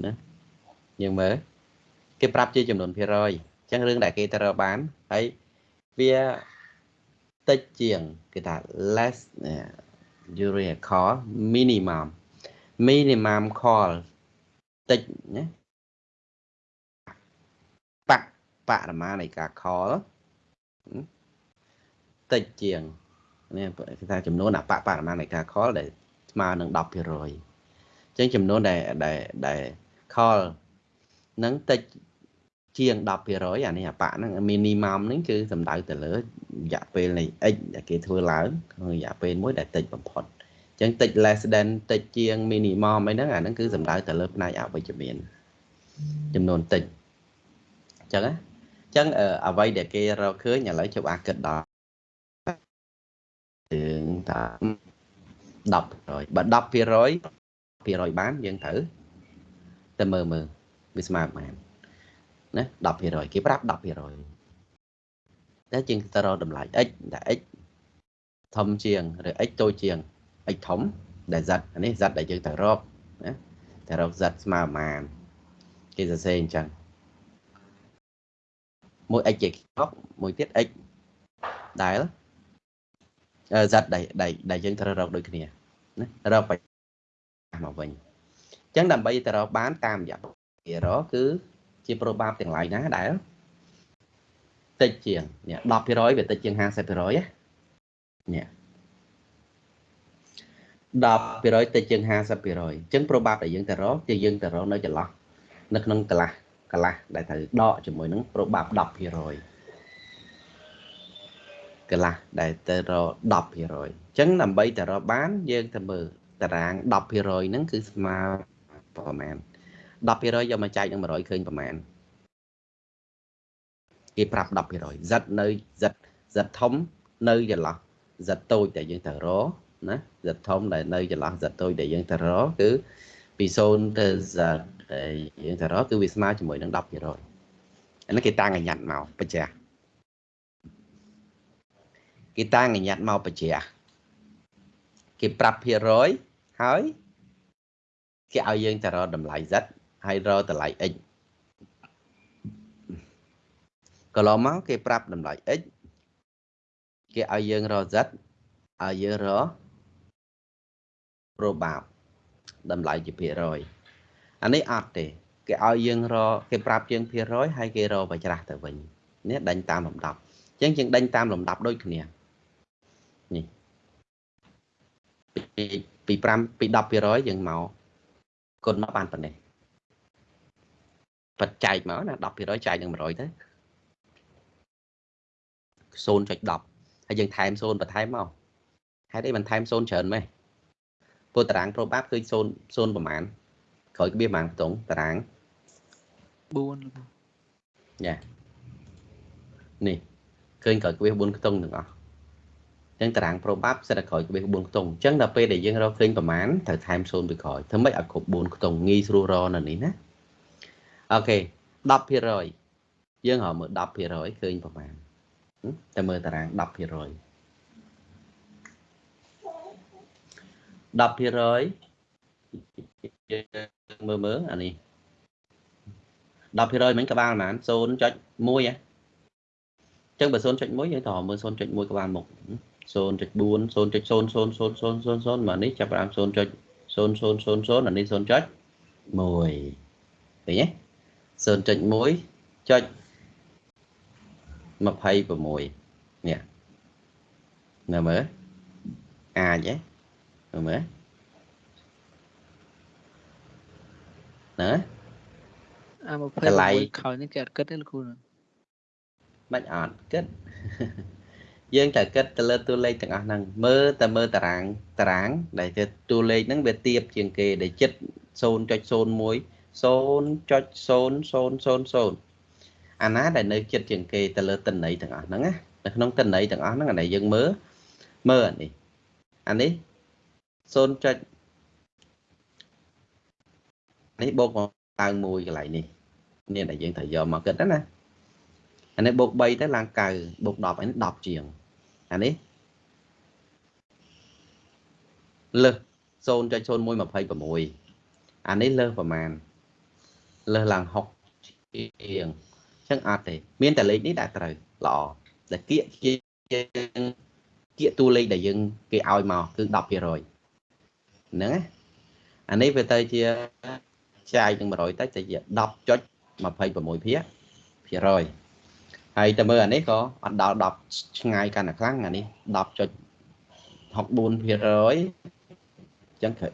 ណាយើងមើលគេប្រាប់ជាចំនួនភាគរយអញ្ចឹងរឿងដែលគេទៅរកបានហើយវាតិចជាងគេថា less during a call minimum minimum call តិចណាបកបរិមាណនៃការ call តិចជាងនេះគេថាចំនួនអបបរិមាណនៃការ call ដែល ស្មើនឹង10%អញ្ចឹងចំនួនដែលដែលដែល call នឹងតិចជាង10%អានេះអបហ្នឹង minimum ហ្នឹងគឺសំដៅទៅលើរយៈពេលនៃ x ដែលគេធ្វើឡើងក្នុងរយៈពេលមួយដែលតិចបំផុតអញ្ចឹងតិច less than តិចជាង minimum អីហ្នឹងអាហ្នឹងគឺសំដៅទៅលើផ្នែកអវិជ្ជមានចំនួនតិចអញ្ចឹងណាអញ្ចឹងអ្វីដែលគេរកឃើញឥឡូវជប់អាគិតដល់រឿងថា 10%បើ10%ភាគរយបានយើងត្រូវទៅមើលមើលវាស្មើប៉ុន្មានណា10%គេប្រាប់10%តែជាងទៅរកតម្លៃ x ដែល x ធំជាងឬ x តូចជាង x ធំដែល z អានេះ z ដែលយើងទៅរកណាតែរក z ស្មើប៉ុន្មានគេសរសេរអញ្ចឹងមួយ x ជាខុសមួយទៀត x ដែល z ដែលដែលយើងត្រូវរកដូចគ្នា ណារកមកវិញអញ្ចឹងដើម្បីទៅរកបានតាមរយៈភារគឺជាប្រូបាបទាំងឡាយណាដែលតិចជាងនេះ10%វាតិចជាង50%ណានេះ10%តិចជាង50%អញ្ចឹងប្រូបាបដែលយើងទៅរកគឺយើងទៅរកនៅចន្លោះនៅក្នុងកន្លះកន្លះដែលត្រូវដកជាមួយនឹងប្រូបាប10% កន្លះដែលទៅរក10%អញ្ចឹងដើម្បីទៅរកបានយើងទៅមើលតារាង10%ហ្នឹងគឺស្មើប្រហែល10%យកមកចែកនឹង100ឃើញប្រហែលគេប្រាប់10% z នៅ z z ធំនៅចន្លោះ z តូចដែលយើងទៅរកណា z ធំដែលនៅចន្លោះ z តូចដែលយើងទៅរកគឺពី0ទៅ z ដែលយើងទៅរកគឺវាស្មើជាមួយនឹង10%អានេះគេតាំងអញ្ញត្តិមកបច្ចា គេតាំងអញ្ញត្តិមកបច្ចាគេប្រាប់ភាគរយហើយគេឲ្យយើងទៅរកតម្លៃ z ហើយរកតម្លៃ x កន្លងមកគេប្រាប់តម្លៃ x គេឲ្យយើងរក z ឲ្យយើងរក probab តម្លៃជាភាគរយអានេះអត់ទេ គេឲ្យយើងរកគេប្រាប់យើងភាគរយហើយគេរកបច្រាស់ទៅវិញនេះដេញតាមលំដាប់អញ្ចឹងយើងដេញតាមលំដាប់ដូចគ្នានេះ ពីពី5ពី10%យើងមកគុណមកបានប៉ុណ្ណេះបច្ចែកមកណា10%ចែកនឹង100ទៅ0.10ហើយយើងថែម0បន្ថែមមកហេតុអីបន្ថែម0ច្រើនម៉េះព្រោះតារាង probab គឺ0 0ប្រហែលក្រោយក្បៀសប្រហែលខ្ទង់តារាង4យ៉ានេះឃើញក្រោយក្បៀស4ខ្ទង់ទាំងអស់ អញ្ចឹងតារាង probab សិតតែក្រោយក្បៀស4ខ្ទង់អញ្ចឹងដល់ពេលដែលយើងរកឃើញប្រមាណត្រូវថែម0ពីក្រោយធ្វើម៉េចឲ្យគ្រប់4ខ្ទង់ងាយស្រួលរនៅនេះណាអូខេ10%យើងហៅមើល10%ឃើញប្រមាណតែមើលតារាង10% 10%មើលមើលអានេះ10%មិញក្បាលប៉ុន្មាន0.1ហ៎អញ្ចឹងបើ0.1យើងត្រូវមើល0.1ក្បាលមុខ 0.4 0.0000000មកនេះចាប់ផ្ដើម0.0000អានេះ0.1ឃើញទេ0.1ចុច26នេះនៅមើលអាចទេមើលណាអា26ខោនេះគេអត់គិតទេលោកគ្រូមិនអត់គិត យើងត្រូវគិតទៅលើតួលេខទាំងអស់ហ្នឹងមើលតែមើលតារាងតារាង ដែលទៅតួលេខហ្នឹងវាទៀបជាងគេដែលចិត្ត0.01 0.0000អាណាដែលនៅចិត្តជាងគេទៅលើតិន័យទាំងអស់ហ្នឹងណានៅក្នុងតិន័យទាំងអស់ហ្នឹងអានេះយើងមើលមើលអានេះអានេះ 0. នេះបូកមកឡើង1កន្លែងនេះនេះដែលយើងត្រូវយកមកគិតណា អានេះបូក3ទៅឡើង9បូក10អានេះ10ជាងអានេះលើស0.0126អានេះលើប្រមាណលើឡើង6ជាងអញ្ចឹងអត់ទេ មានតែលេខនេះដែលត្រូវល្អដែលគៀកជាយើងគៀកតួលេខដែលយើង គេឲ្យមកគឺ10%ហ្នឹងណាអានេះវាទៅជាចាយនឹង100ទៅទៅជា10.26ភាគភាគរយ ហើយតែមើលអានេះក៏អត់ដល់10ឆ្ងាយកាន់តែខ្លាំងអានេះ10.64ភាគរយអញ្ចឹងត្រូវ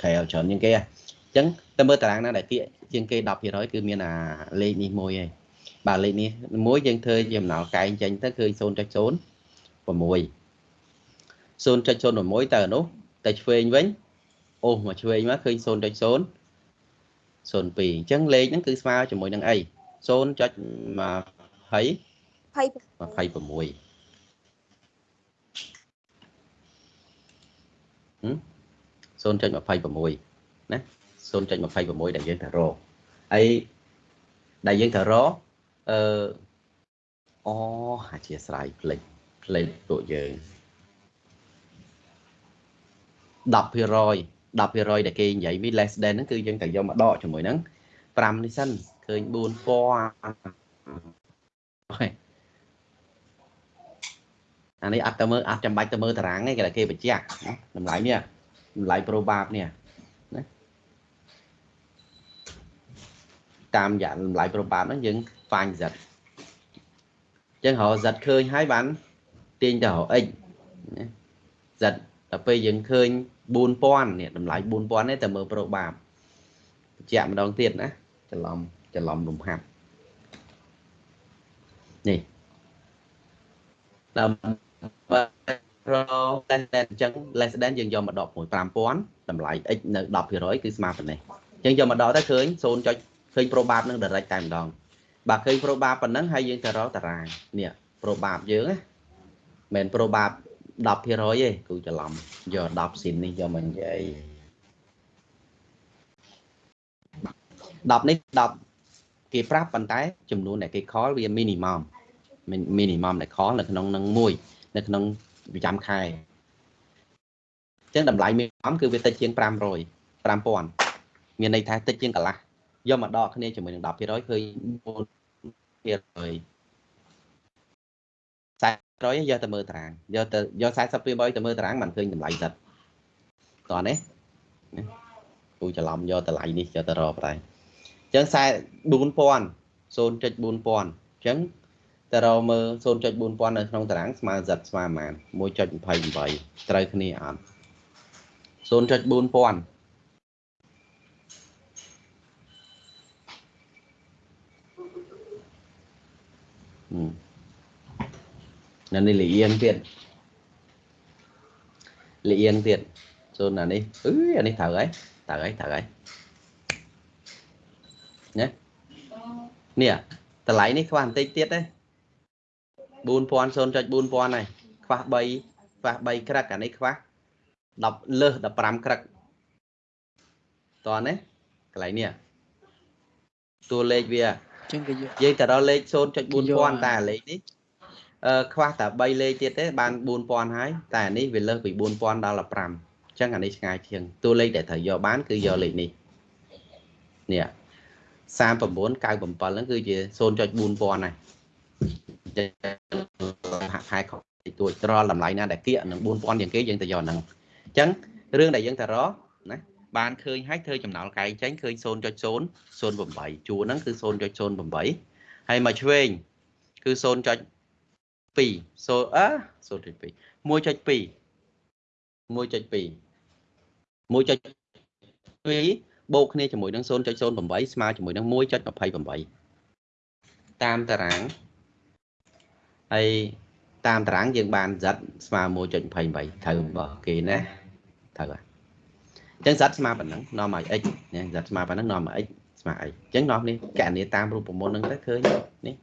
ក្រែលច្រើនជាងគេអញ្ចឹងតែមើលតារាងណាដែលគៀកជាងគេ10%គឺមានអាលេខនេះមួយឯងបាទលេខនេះមួយយើងធ្វើជាអំណោកែងចេញទៅគឺ0.06 0.06ទៅអានោះតែឆ្វេងវិញអូសមកឆ្វេងមកឃើញ0.0 02អញ្ចឹងលេខហ្នឹងគឺស្មើជាមួយនឹងអី0.20 20 260.26ណា0.26ដែលយើងត្រូវរកហើយដែលយើងត្រូវរកអឺអូអធិស្ឋានផ្លេចផ្លេចពួកយើង10% 10%ដែលគេនិយាយវា less than ហ្នឹងគឺយើងត្រូវយកមកដកជាមួយហ្នឹង5នេះសិនឃើញ4000 អានេះអត់ទៅមើលអត់ចាំបាច់ទៅមើលតារាងទេគេគេបញ្ជាក់តម្លៃនេះតម្លៃ probab នេះណាតាមយ៉ាងតម្លៃ probab ហ្នឹងយើង find z អញ្ចឹងរក z ឃើញហើយបានទាញទៅរក x ណា z ដល់ពេលយើងឃើញ4000នេះតម្លៃ4000នេះតែមើល probab បញ្ជាក់ម្ដងទៀតណាច្រឡំច្រឡំលំហាត់ នេះដល់រក less than អញ្ចឹង less than យើងយកមកដកមួយ5000តម្លៃ x នៅ10%គឺស្មើប៉ុណ្ណេះអញ្ចឹងយកមកដកទៅឃើញ 0. ឃើញ probab នឹង direct តែម្ដងបាទឃើញ probab ប៉ុណ្ណឹងហើយយើងទៅរកតារាងនេះ probab យើងណាមិន probab 10%ទេគូច្រឡំយក10ស៊ីននេះយកមកនិយាយ10នេះ10គេប្រាប់ប៉ុន្តែចំនួនដែលគេខលវា minimum minimum ដែលខលនៅក្នុងនឹងមួយនៅក្នុងប្រចាំខែអញ្ចឹងតម្លៃ minimum គឺវាតិចជាង500 5000មានន័យថាតិចជាងកន្លះយកមកដកគ្នាជាមួយនឹង10%ឃើញ4% 40%យកទៅមើលតារាងយកទៅយក40%ទៅមើលតារាងមិនឃើញតម្លៃសិតតោះនេះគូច្រឡំយកតម្លៃនេះយកទៅរកតែអញ្ចឹង404000 0.4000អញ្ចឹង ទៅរកមើល0.4000នៅក្នុងតារាងស្មើសិតស្មើប៉ុន្មាន1.28ត្រូវគ្នាអត់0.4000ហឹមនៅនេះលៀងទៀតលៀងទៀតសូនអានេះអឺអានេះត្រូវហើយត្រូវហើយត្រូវហើយណានេះតម្លៃនេះខ្វះបន្តិចទៀតទេ 4000 0.4000ហើយខ្វះ3ខ្វះ3ក្រឹកអានេះខ្វះ10លើស15ក្រឹកតោះណាកន្លែងនេះតួលេខវាចឹងគេយកយើងទៅដល់លេខ0.4000តែលេខនេះអឺខ្វះតែ3លេខទៀតទេបាន4000ហើយតែអានេះវាលើសពី4000ដល់15អញ្ចឹងអានេះឆ្ងាយជាងតួលេខដែលត្រូវយកបានគឺយកលេខនេះនេះ3997ហ្នឹងគឺជា0.4000ហើយ ហាក់ខែខុសទួចត្រល់តម្លៃណាដែលគៀកនឹង4000ជាងគេយើងទៅយកហ្នឹងអញ្ចឹងរឿងដែលយើងទៅរកណាបានឃើញហើយធ្វើចំណោលកែងចេញឃើញ0.008ជួរហ្នឹងគឺ0.08ហើយមកឆ្វេងគឺ0.2 0អឺ0.2 1.2 1.2 1.2បូកគ្នាជាមួយនឹង0.08ស្មើជាមួយនឹង1.28តាមតារាង ហើយតាមតារាងយើងបាន z ស្មើ1.28ត្រូវរបស់គេណាត្រូវហើយអញ្ចឹង z ស្មើប៉ុណ្ណឹងនាំឲ្យ x ណា z ស្មើប៉ុណ្ណឹងនាំឲ្យ x ស្មើអីអញ្ចឹងនាំនេះកណនីតាមរូបមន្តហ្នឹងទៅឃើញនេះ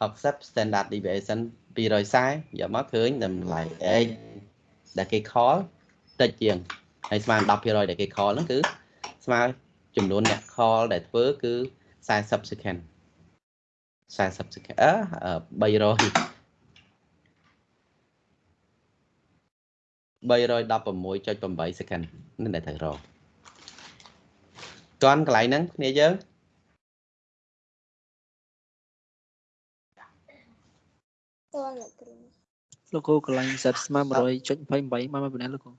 60 standard deviation 240យកមកឃើញតម្លៃ x ដែលគេ call តិចជាងហើយស្មើ10%ដែលគេ call ហ្នឹងគឺស្មើចំនួនអ្នក call ដែលធ្វើគឺ40 second 40 second អឺ300 316.8 second នេះដែលត្រូវរកតន់កន្លែងហ្នឹងគ្នាយើងតើលោកគ្រូលោកគ្រូកន្លែងសិតស្មើ100.28មកមកប៉ុណ្ណាលោកគ្រូ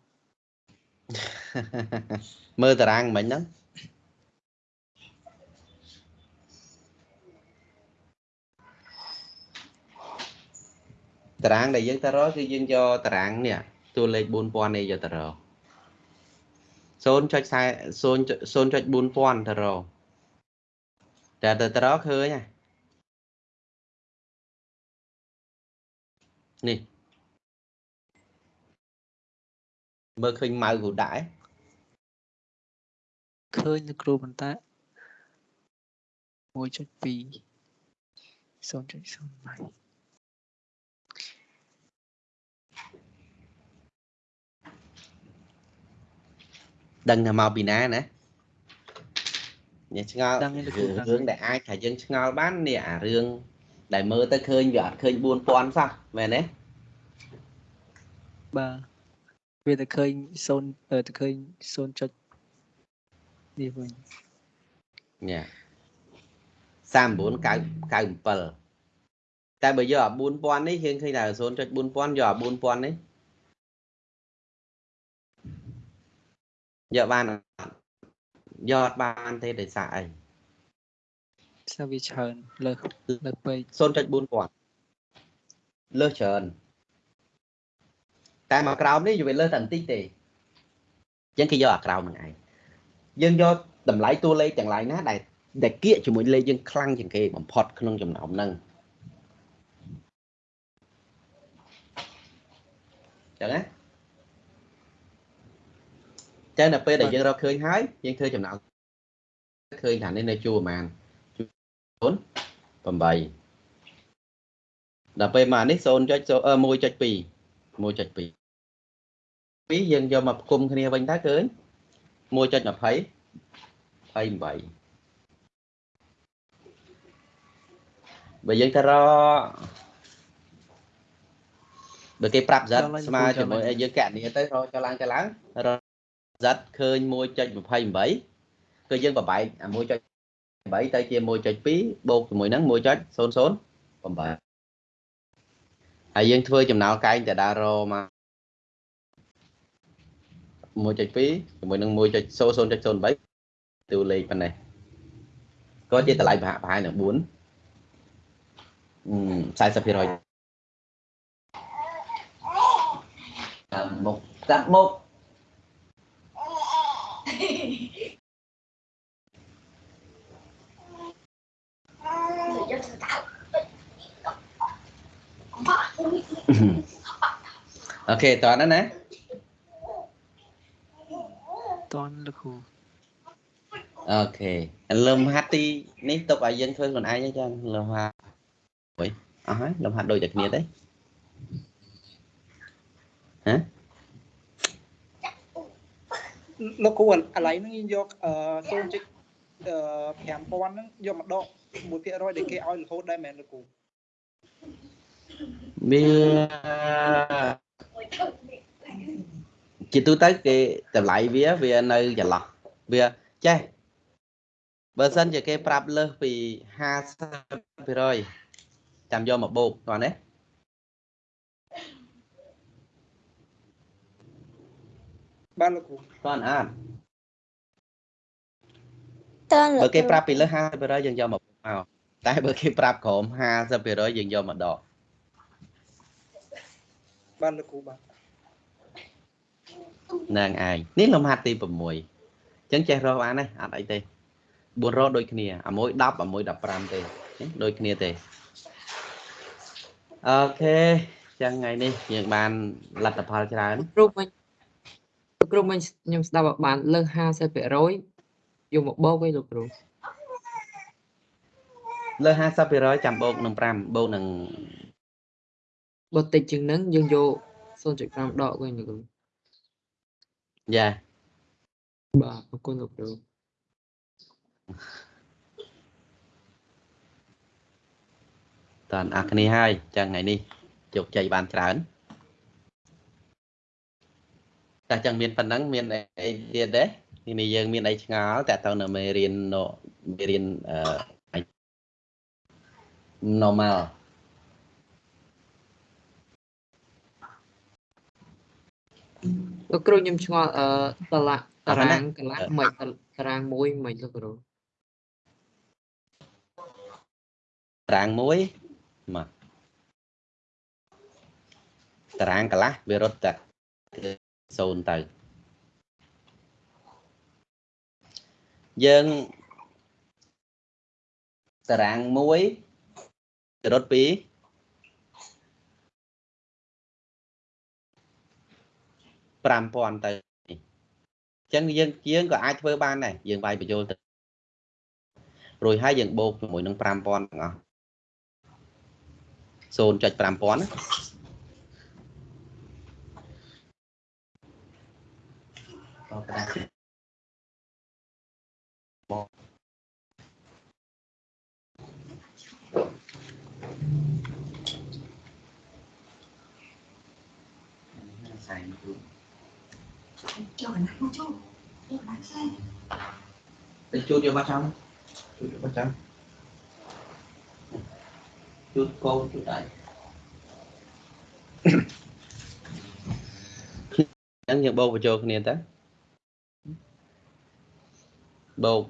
មើលតារាងមិញហ្នឹង តារាងដែលយើងទៅរកគឺយើងយកតារាងនេះតួលេខ4000នេះយកទៅរក0.40 0.4000ទៅរកតែទៅទៅរកឃើញហ่ะនេះមើលឃើញម៉ៅគ្រូដាក់ឯងឃើញលោកគ្រូប៉ុន្តែ1.2 0.08 ដឹងថាមកពីណាណានេះឆ្ងល់ដឹងទេលោកគ្រូដឹងរឿងដែលអាចថាយើងឆ្ងល់បាននេះអារឿងដែលមើលទៅឃើញវាអត់ឃើញ4000សោះមែនទេបាទវាតែឃើញ0អឺតែឃើញ0ចុចនេះវិញនេះ3997តែបើយកអា4000នេះយើងឃើញថា0.4000យកអា4000នេះ យកបានអត់យកអត់បានទេដោយសារអីស្អាវាច្រើនលើសលើសពេក0.4000លើសច្រើនតែមកក្រោមនេះវាលើសតែបន្តិចទេអញ្ចឹងគេយកអាក្រោមហ្នឹងឯងយើងយកតម្លៃតួលេខទាំងឡាយណាដែលដែលគៀកជាមួយលេខយើងខ្លាំងជាងគេបំផុតក្នុងចំណោមហ្នឹងអញ្ចឹងណា ចឹងដល់ពេលដែលយើងរកឃើញហើយយើងធ្វើចំណោមឃើញថានេះនៅជួរប្រហែលជួរ8ដល់ពេលមកនេះ0.1.2 1.2ពីយើងយកមកផ្គុំគ្នាវិញតើឃើញ1.20 28បើយើងទៅរកបើគេប្រាប់សិតស្មើជាមួយឲ្យយើងកណនីទៅរកចុះឡើងចុះឡើងរក សិតឃើញ1.28គឺយើងបបែកអា1.8ទៅជា1.2បូកជាមួយហ្នឹង1.008ហើយយើងធ្វើចំណោលកែងតដារមក1.2ជាមួយនឹង1.00.03ទូលេខប៉ុណ្ណេះក៏ជាតម្លៃប្រហាក់ប្រហែលនឹង4 40%តាមមុខតាមមុខ អូខេតោះណាណាតន់លោកគ្រូអូខេលំហាត់ទីនេះទុកឲ្យយើងធ្វើខ្លួនឯងអញ្ចឹងលំហាត់អុយអស់ហើយលំហាត់ដូចតែគ្នាទេហ៎ លោកគ្រូឥឡូវហ្នឹងយើងយកអឺ0.5000ហ្នឹងយកមកដក1%ដែលគេឲ្យរហូតដែរមែនលោកគ្រូវាជាទូទៅគេតម្លៃវាវានៅចន្លោះវាចេះបើសិនជាគេប្រាប់លើសពី50%ចាំយកមកបូកតោះណា បាទលោកគ្រូតោះអត់តើបើគេប្រាប់ពីលើស50%យើងយកមកបូកមកតែបើគេប្រាប់ក្រោម50%យើងយកមកដកបាទលោកគ្រូបាទនឹងឯងនេះលំហាត់ទី6អញ្ចឹងចេះរកបានទេអត់អីទេ4រកដូចគ្នាអាមួយ10អាមួយ15ទេនេះដូចគ្នាទេអូខេចឹងថ្ងៃនេះយើងបានលទ្ធផលច្រើនគ្រូមិញ លោកគ្រូមិញខ្ញុំស្ដាប់ឲ្យបានលើស50%យកមកបូកវិញលោកគ្រូលើ50%ចាំបូកនឹង5បូកនឹងបើតិចជាងហ្នឹងយើងយក0.5ដកវិញលោកគ្រូយ៉ាបាទអរគុណលោកគ្រូតើអរគ្នាហើយចឹងថ្ងៃនេះជោគជ័យបានច្រើន តែចឹងមានប៉ុណ្ណឹងមានអីទៀតទេទីនេះយើងមានអីឆ្ងល់តែតើនៅមេរៀននៅមេរៀនអឺ normal លោកគ្រូខ្ញុំឆ្ងល់អឺតឡាតាអរគុណណារាងកន្លះមិនតារាងមួយមិនលោកគ្រូតារាងមួយមកតារាងកន្លះវារត់តែ 0ទៅយើងតារាងមួយវារត់ពី5000ទៅនេះអញ្ចឹងយើងយើងក៏អាចធ្វើបានដែរយើងវាយបញ្យល់ទៅរួចហើយយើងបូកជាមួយនឹង5000ទាំងអស់0.5000ណាបោ កក្តារបោកសែងគូ Cho cái nát nó cho. Cho cái nát xe. ទៅជួតយកបាត់ចាំជួតយកបាត់ចាំជួតកូនជួតដៃអញ្ចឹងយើងបូកបញ្ចូលគ្នាទៅ បូក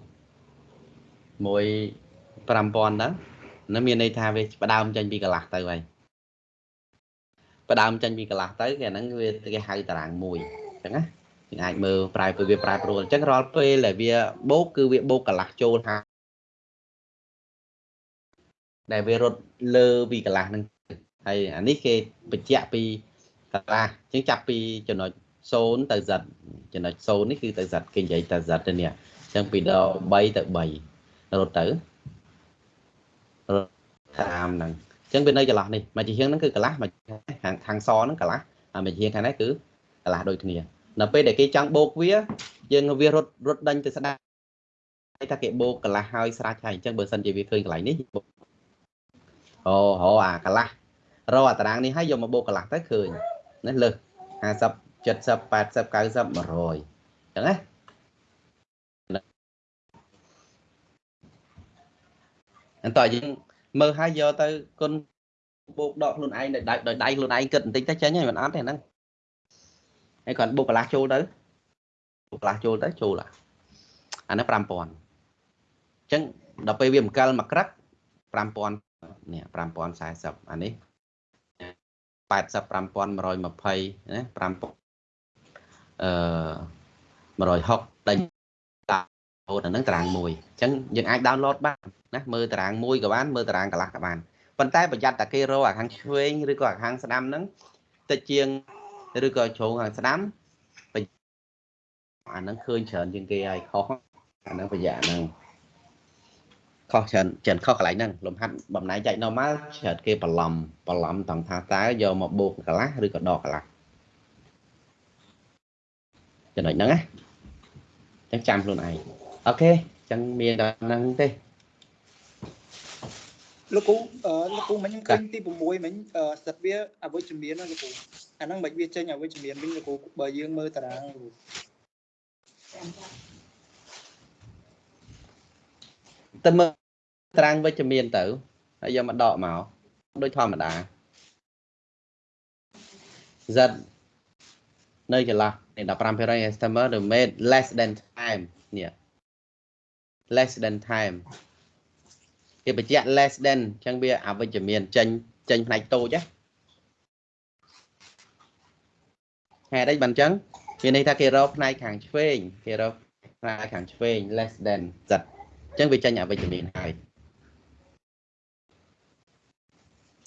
មួយ5000ទៅនោះមានន័យថាវាផ្ដើមចេញពីកន្លះទៅហើយផ្ដើមចេញពីកន្លះទៅគេហ្នឹងវាគេហៅតារាងមួយអញ្ចឹងណាយើងអាចមើលប្រែវាប្រែប្រួលអញ្ចឹងរាល់ពេលដែលវាបូកគឺវាបូកកន្លះចូលហាដែលវារត់លើពីកន្លះហ្នឹងហើយអានេះគេបញ្ជាក់ពីកន្លះអញ្ចឹងចាប់ពីចំណុច0ទៅ z ចំណុច0នេះគឺទៅ z គេនិយាយទៅ z ទៅនេះអញ្ចឹងពីដល់3ទៅ3រត់ទៅរត់តាមហ្នឹងអញ្ចឹងវានៅចន្លោះនេះមកជាហៀងហ្នឹងគឺកន្លះមកខាងខាងសហ្នឹងកន្លះហើយមកជាហៀងខាងនេះគឺកន្លះដូចគ្នានៅពេលដែលគេចង់បូកវាយើងវារត់រត់ដេញទៅស្ដាយថាគេបូកកន្លះហើយស្រេចហើយអញ្ចឹងបើសិនជាវាឃើញកន្លែងនេះបូកអូហៅអាកន្លះរកអាតារាងនេះហើយយកមកបូកកន្លះទៅឃើញណាលើស50 70 80 90 100អញ្ចឹងណា អន្តរយើងមើលហើយយកទៅគុណបូកដកខ្លួនឯងដោយដៃដោយដៃខ្លួនឯងគិតបន្តិចទៅចេញហើយមិនអត់ទេហ្នឹងហើយគាត់បូកកន្លះចូលទៅបូកកន្លះចូលទៅចូលអាអានេះ5000អញ្ចឹងដល់ពេលវាបង្កិលមួយក្រឹក5000នេះ5040អានេះ85120ណា5000អឺ160ដេញ ដោតអាហ្នឹងតារាងមួយអញ្ចឹងយើងអាច download បានណាមើលតារាងមួយក៏បានមើលតារាងកន្លះក៏បានប៉ុន្តែប្រយ័ត្នតែគេរកអាខាងឆ្វេងឬក៏អាខាងស្ដាំហ្នឹងតិចជាងឬក៏ជ្រុងខាងស្ដាំអាហ្នឹងឃើញច្រើនជាងគេហើយខុសអាហ្នឹងប្រយ័ត្នហ្នឹងខុសច្រើនច្រើនខុសកន្លែងហ្នឹងលំហាត់បំណែកចែក normal ច្រើនគេបន្លំបន្លំតង់ថាតើយកមកបូកកន្លះឬក៏ដកកន្លះចំណុចហ្នឹងណាអញ្ចឹងចាំខ្លួនឯង អូខេអញ្ចឹងមានដល់ហ្នឹងទេលោកគ្រូអឺលោកគ្រូមិញខ្ញុំឃើញទី6មិញអឺសិតវាអវិជ្ជមានណាលោកគ្រូអាហ្នឹងមិនវាចេញអវិជ្ជមានវិញលោកគ្រូបើយើងមើលតារាងលោកគ្រូទៅមើលតារាងវិជ្ជមានទៅហើយយកមកដកមកដូចធម្មតា Z នៅចន្លោះនេះ15% customer the made less than time នេះ less than time គេបញ្ជាក់ less than អញ្ចឹងវាអវិជ្ជមានចេញចេញផ្នែកតូចណាហេតុអីបានអញ្ចឹងមានន័យថាគេរកផ្នែកខាងឆ្វេងគេរកផ្នែកខាងឆ្វេង less than សិតអញ្ចឹងវាចេញអវិជ្ជមានហើយ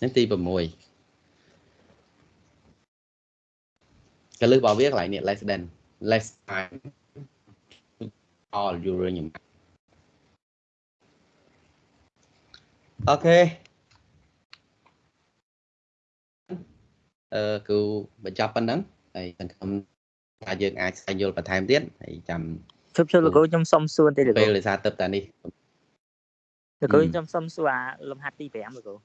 នេះទី6កលឹះរបស់វាកន្លែងនេះ less than less time all uranium អូខេអឺគូបញ្ចប់ប៉ុណ្ណឹងហើយសង្ឃឹមថាយើងអាចស្វែងយល់បន្ថែមទៀតហើយចាំជប់ជប់លោកគ្រូខ្ញុំសុំសួរតិចលោកគ្ពេលរូដោយសារទឹកតានេះលោកគ្រូហឹមខ្ញុំសុំសួរអាលំហាត់ទី5លោកគ្រូ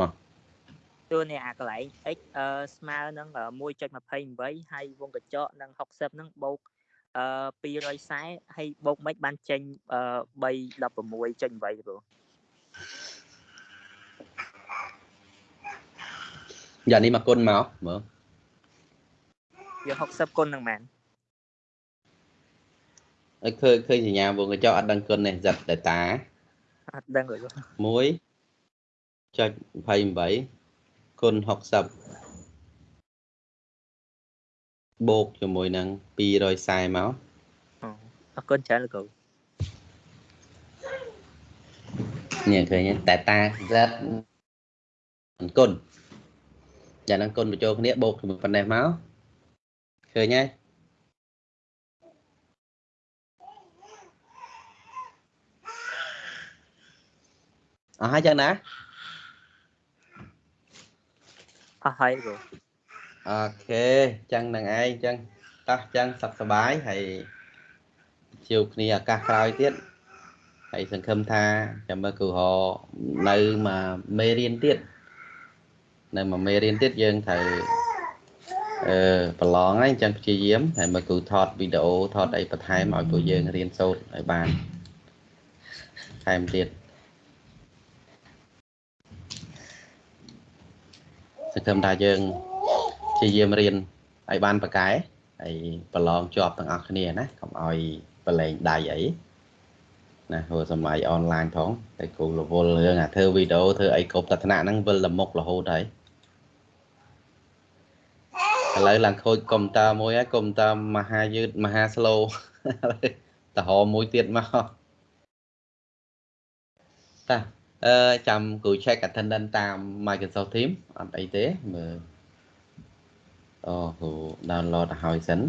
មកតួនេះអាកន្លែង x អឺស្មើនឹងអឺ1.28ហើយវងកញ្ចក់នឹង60នឹងបូក អឺ240ហើយបូកមិនបានចេញអឺ316.8លោកគ្រូយ៉ានេះមកគុណមកមើលយក60គុណនឹងមែនហើយឃើញឃើញសញ្ញាវងកញ្ចក់អត់ដឹងគុណនេះសិត data អត់ដឹងលោកគ្រូ1.28គុណ60 បូកជាមួយនឹង240មកអូអរគុណច្រើនលោកគ្រូនេះឃើញទេ data z គុណយ៉ាងហ្នឹងគុណបញ្ចូលគ្នាបូកជាមួយប៉ុណ្ណេះមកឃើញហើយអស់ហើយចឹងណាអស់ហើយលោកគ្រូ អូខេចឹងនឹងឯងចឹងតោះចឹងសុខសប្បាយហើយជួបគ្នាឱកាសក្រោយទៀតហើយសង្ឃឹមថាចាំមើលគូហរនៅមកមេរៀនទៀតនៅមកមេរៀនទៀតយើងត្រូវអឺប្រឡងហើយអញ្ចឹងព្យាយាមហើយមើលគូថតវីដេអូថតអីបន្ថែមឲ្យពួកយើងរៀនសូត្រឲ្យបានថែមទៀតសង្ឃឹមថាយើង ព្យាយាមរៀនឲ្យបានប្រកែហើយប្រឡងជាប់ទាំងអស់គ្នាណាកុំឲ្យប្រឡែងដៃអីណាហៅសម័យអនឡាញផងតែគ្រូរវល់រឿងអាធ្វើវីដេអូធ្វើអីគ្រប់តថ្នាក់ហ្នឹងវិលតែមុខរហូតហើយឥឡូវឡើងខូចកុំព្យូទ័រមួយហើយកុំព្យូទ័រមហាយឺតមហា slow តហមមួយទៀតមកតាអឺចាំគ្រូ check attendance តាម Microsoft Teams អត់អីទេមើល អូគ្រូ download ទៅហើយសិន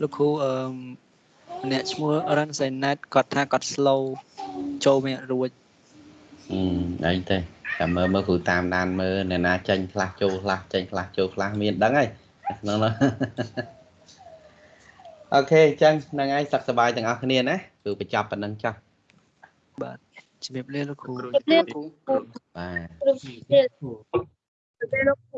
លោកគ្រូអឺម្នាក់ឈ្មោះ Run Sainet គាត់ថាគាត់ slow ចូលមិនរួចអឺអីទេចាំមើលមើលគ្រូតាមដានមើលអ្នកណាចាញ់ខ្លះចូលខ្លះចាញ់ខ្លះចូលខ្លះមានដឹងហើយក្នុងនោះអូខេអញ្ចឹងហ្នឹងហើយសុខសប្បាយទាំងអស់គ្នាណាគឺបញ្ចប់ប៉ុណ្្នឹងចុះបាទ ជំរាបលាលោកគ្រូជម្រាបលាគ្រូបាទគ្រូជម្រាបលាលោកគ្រូ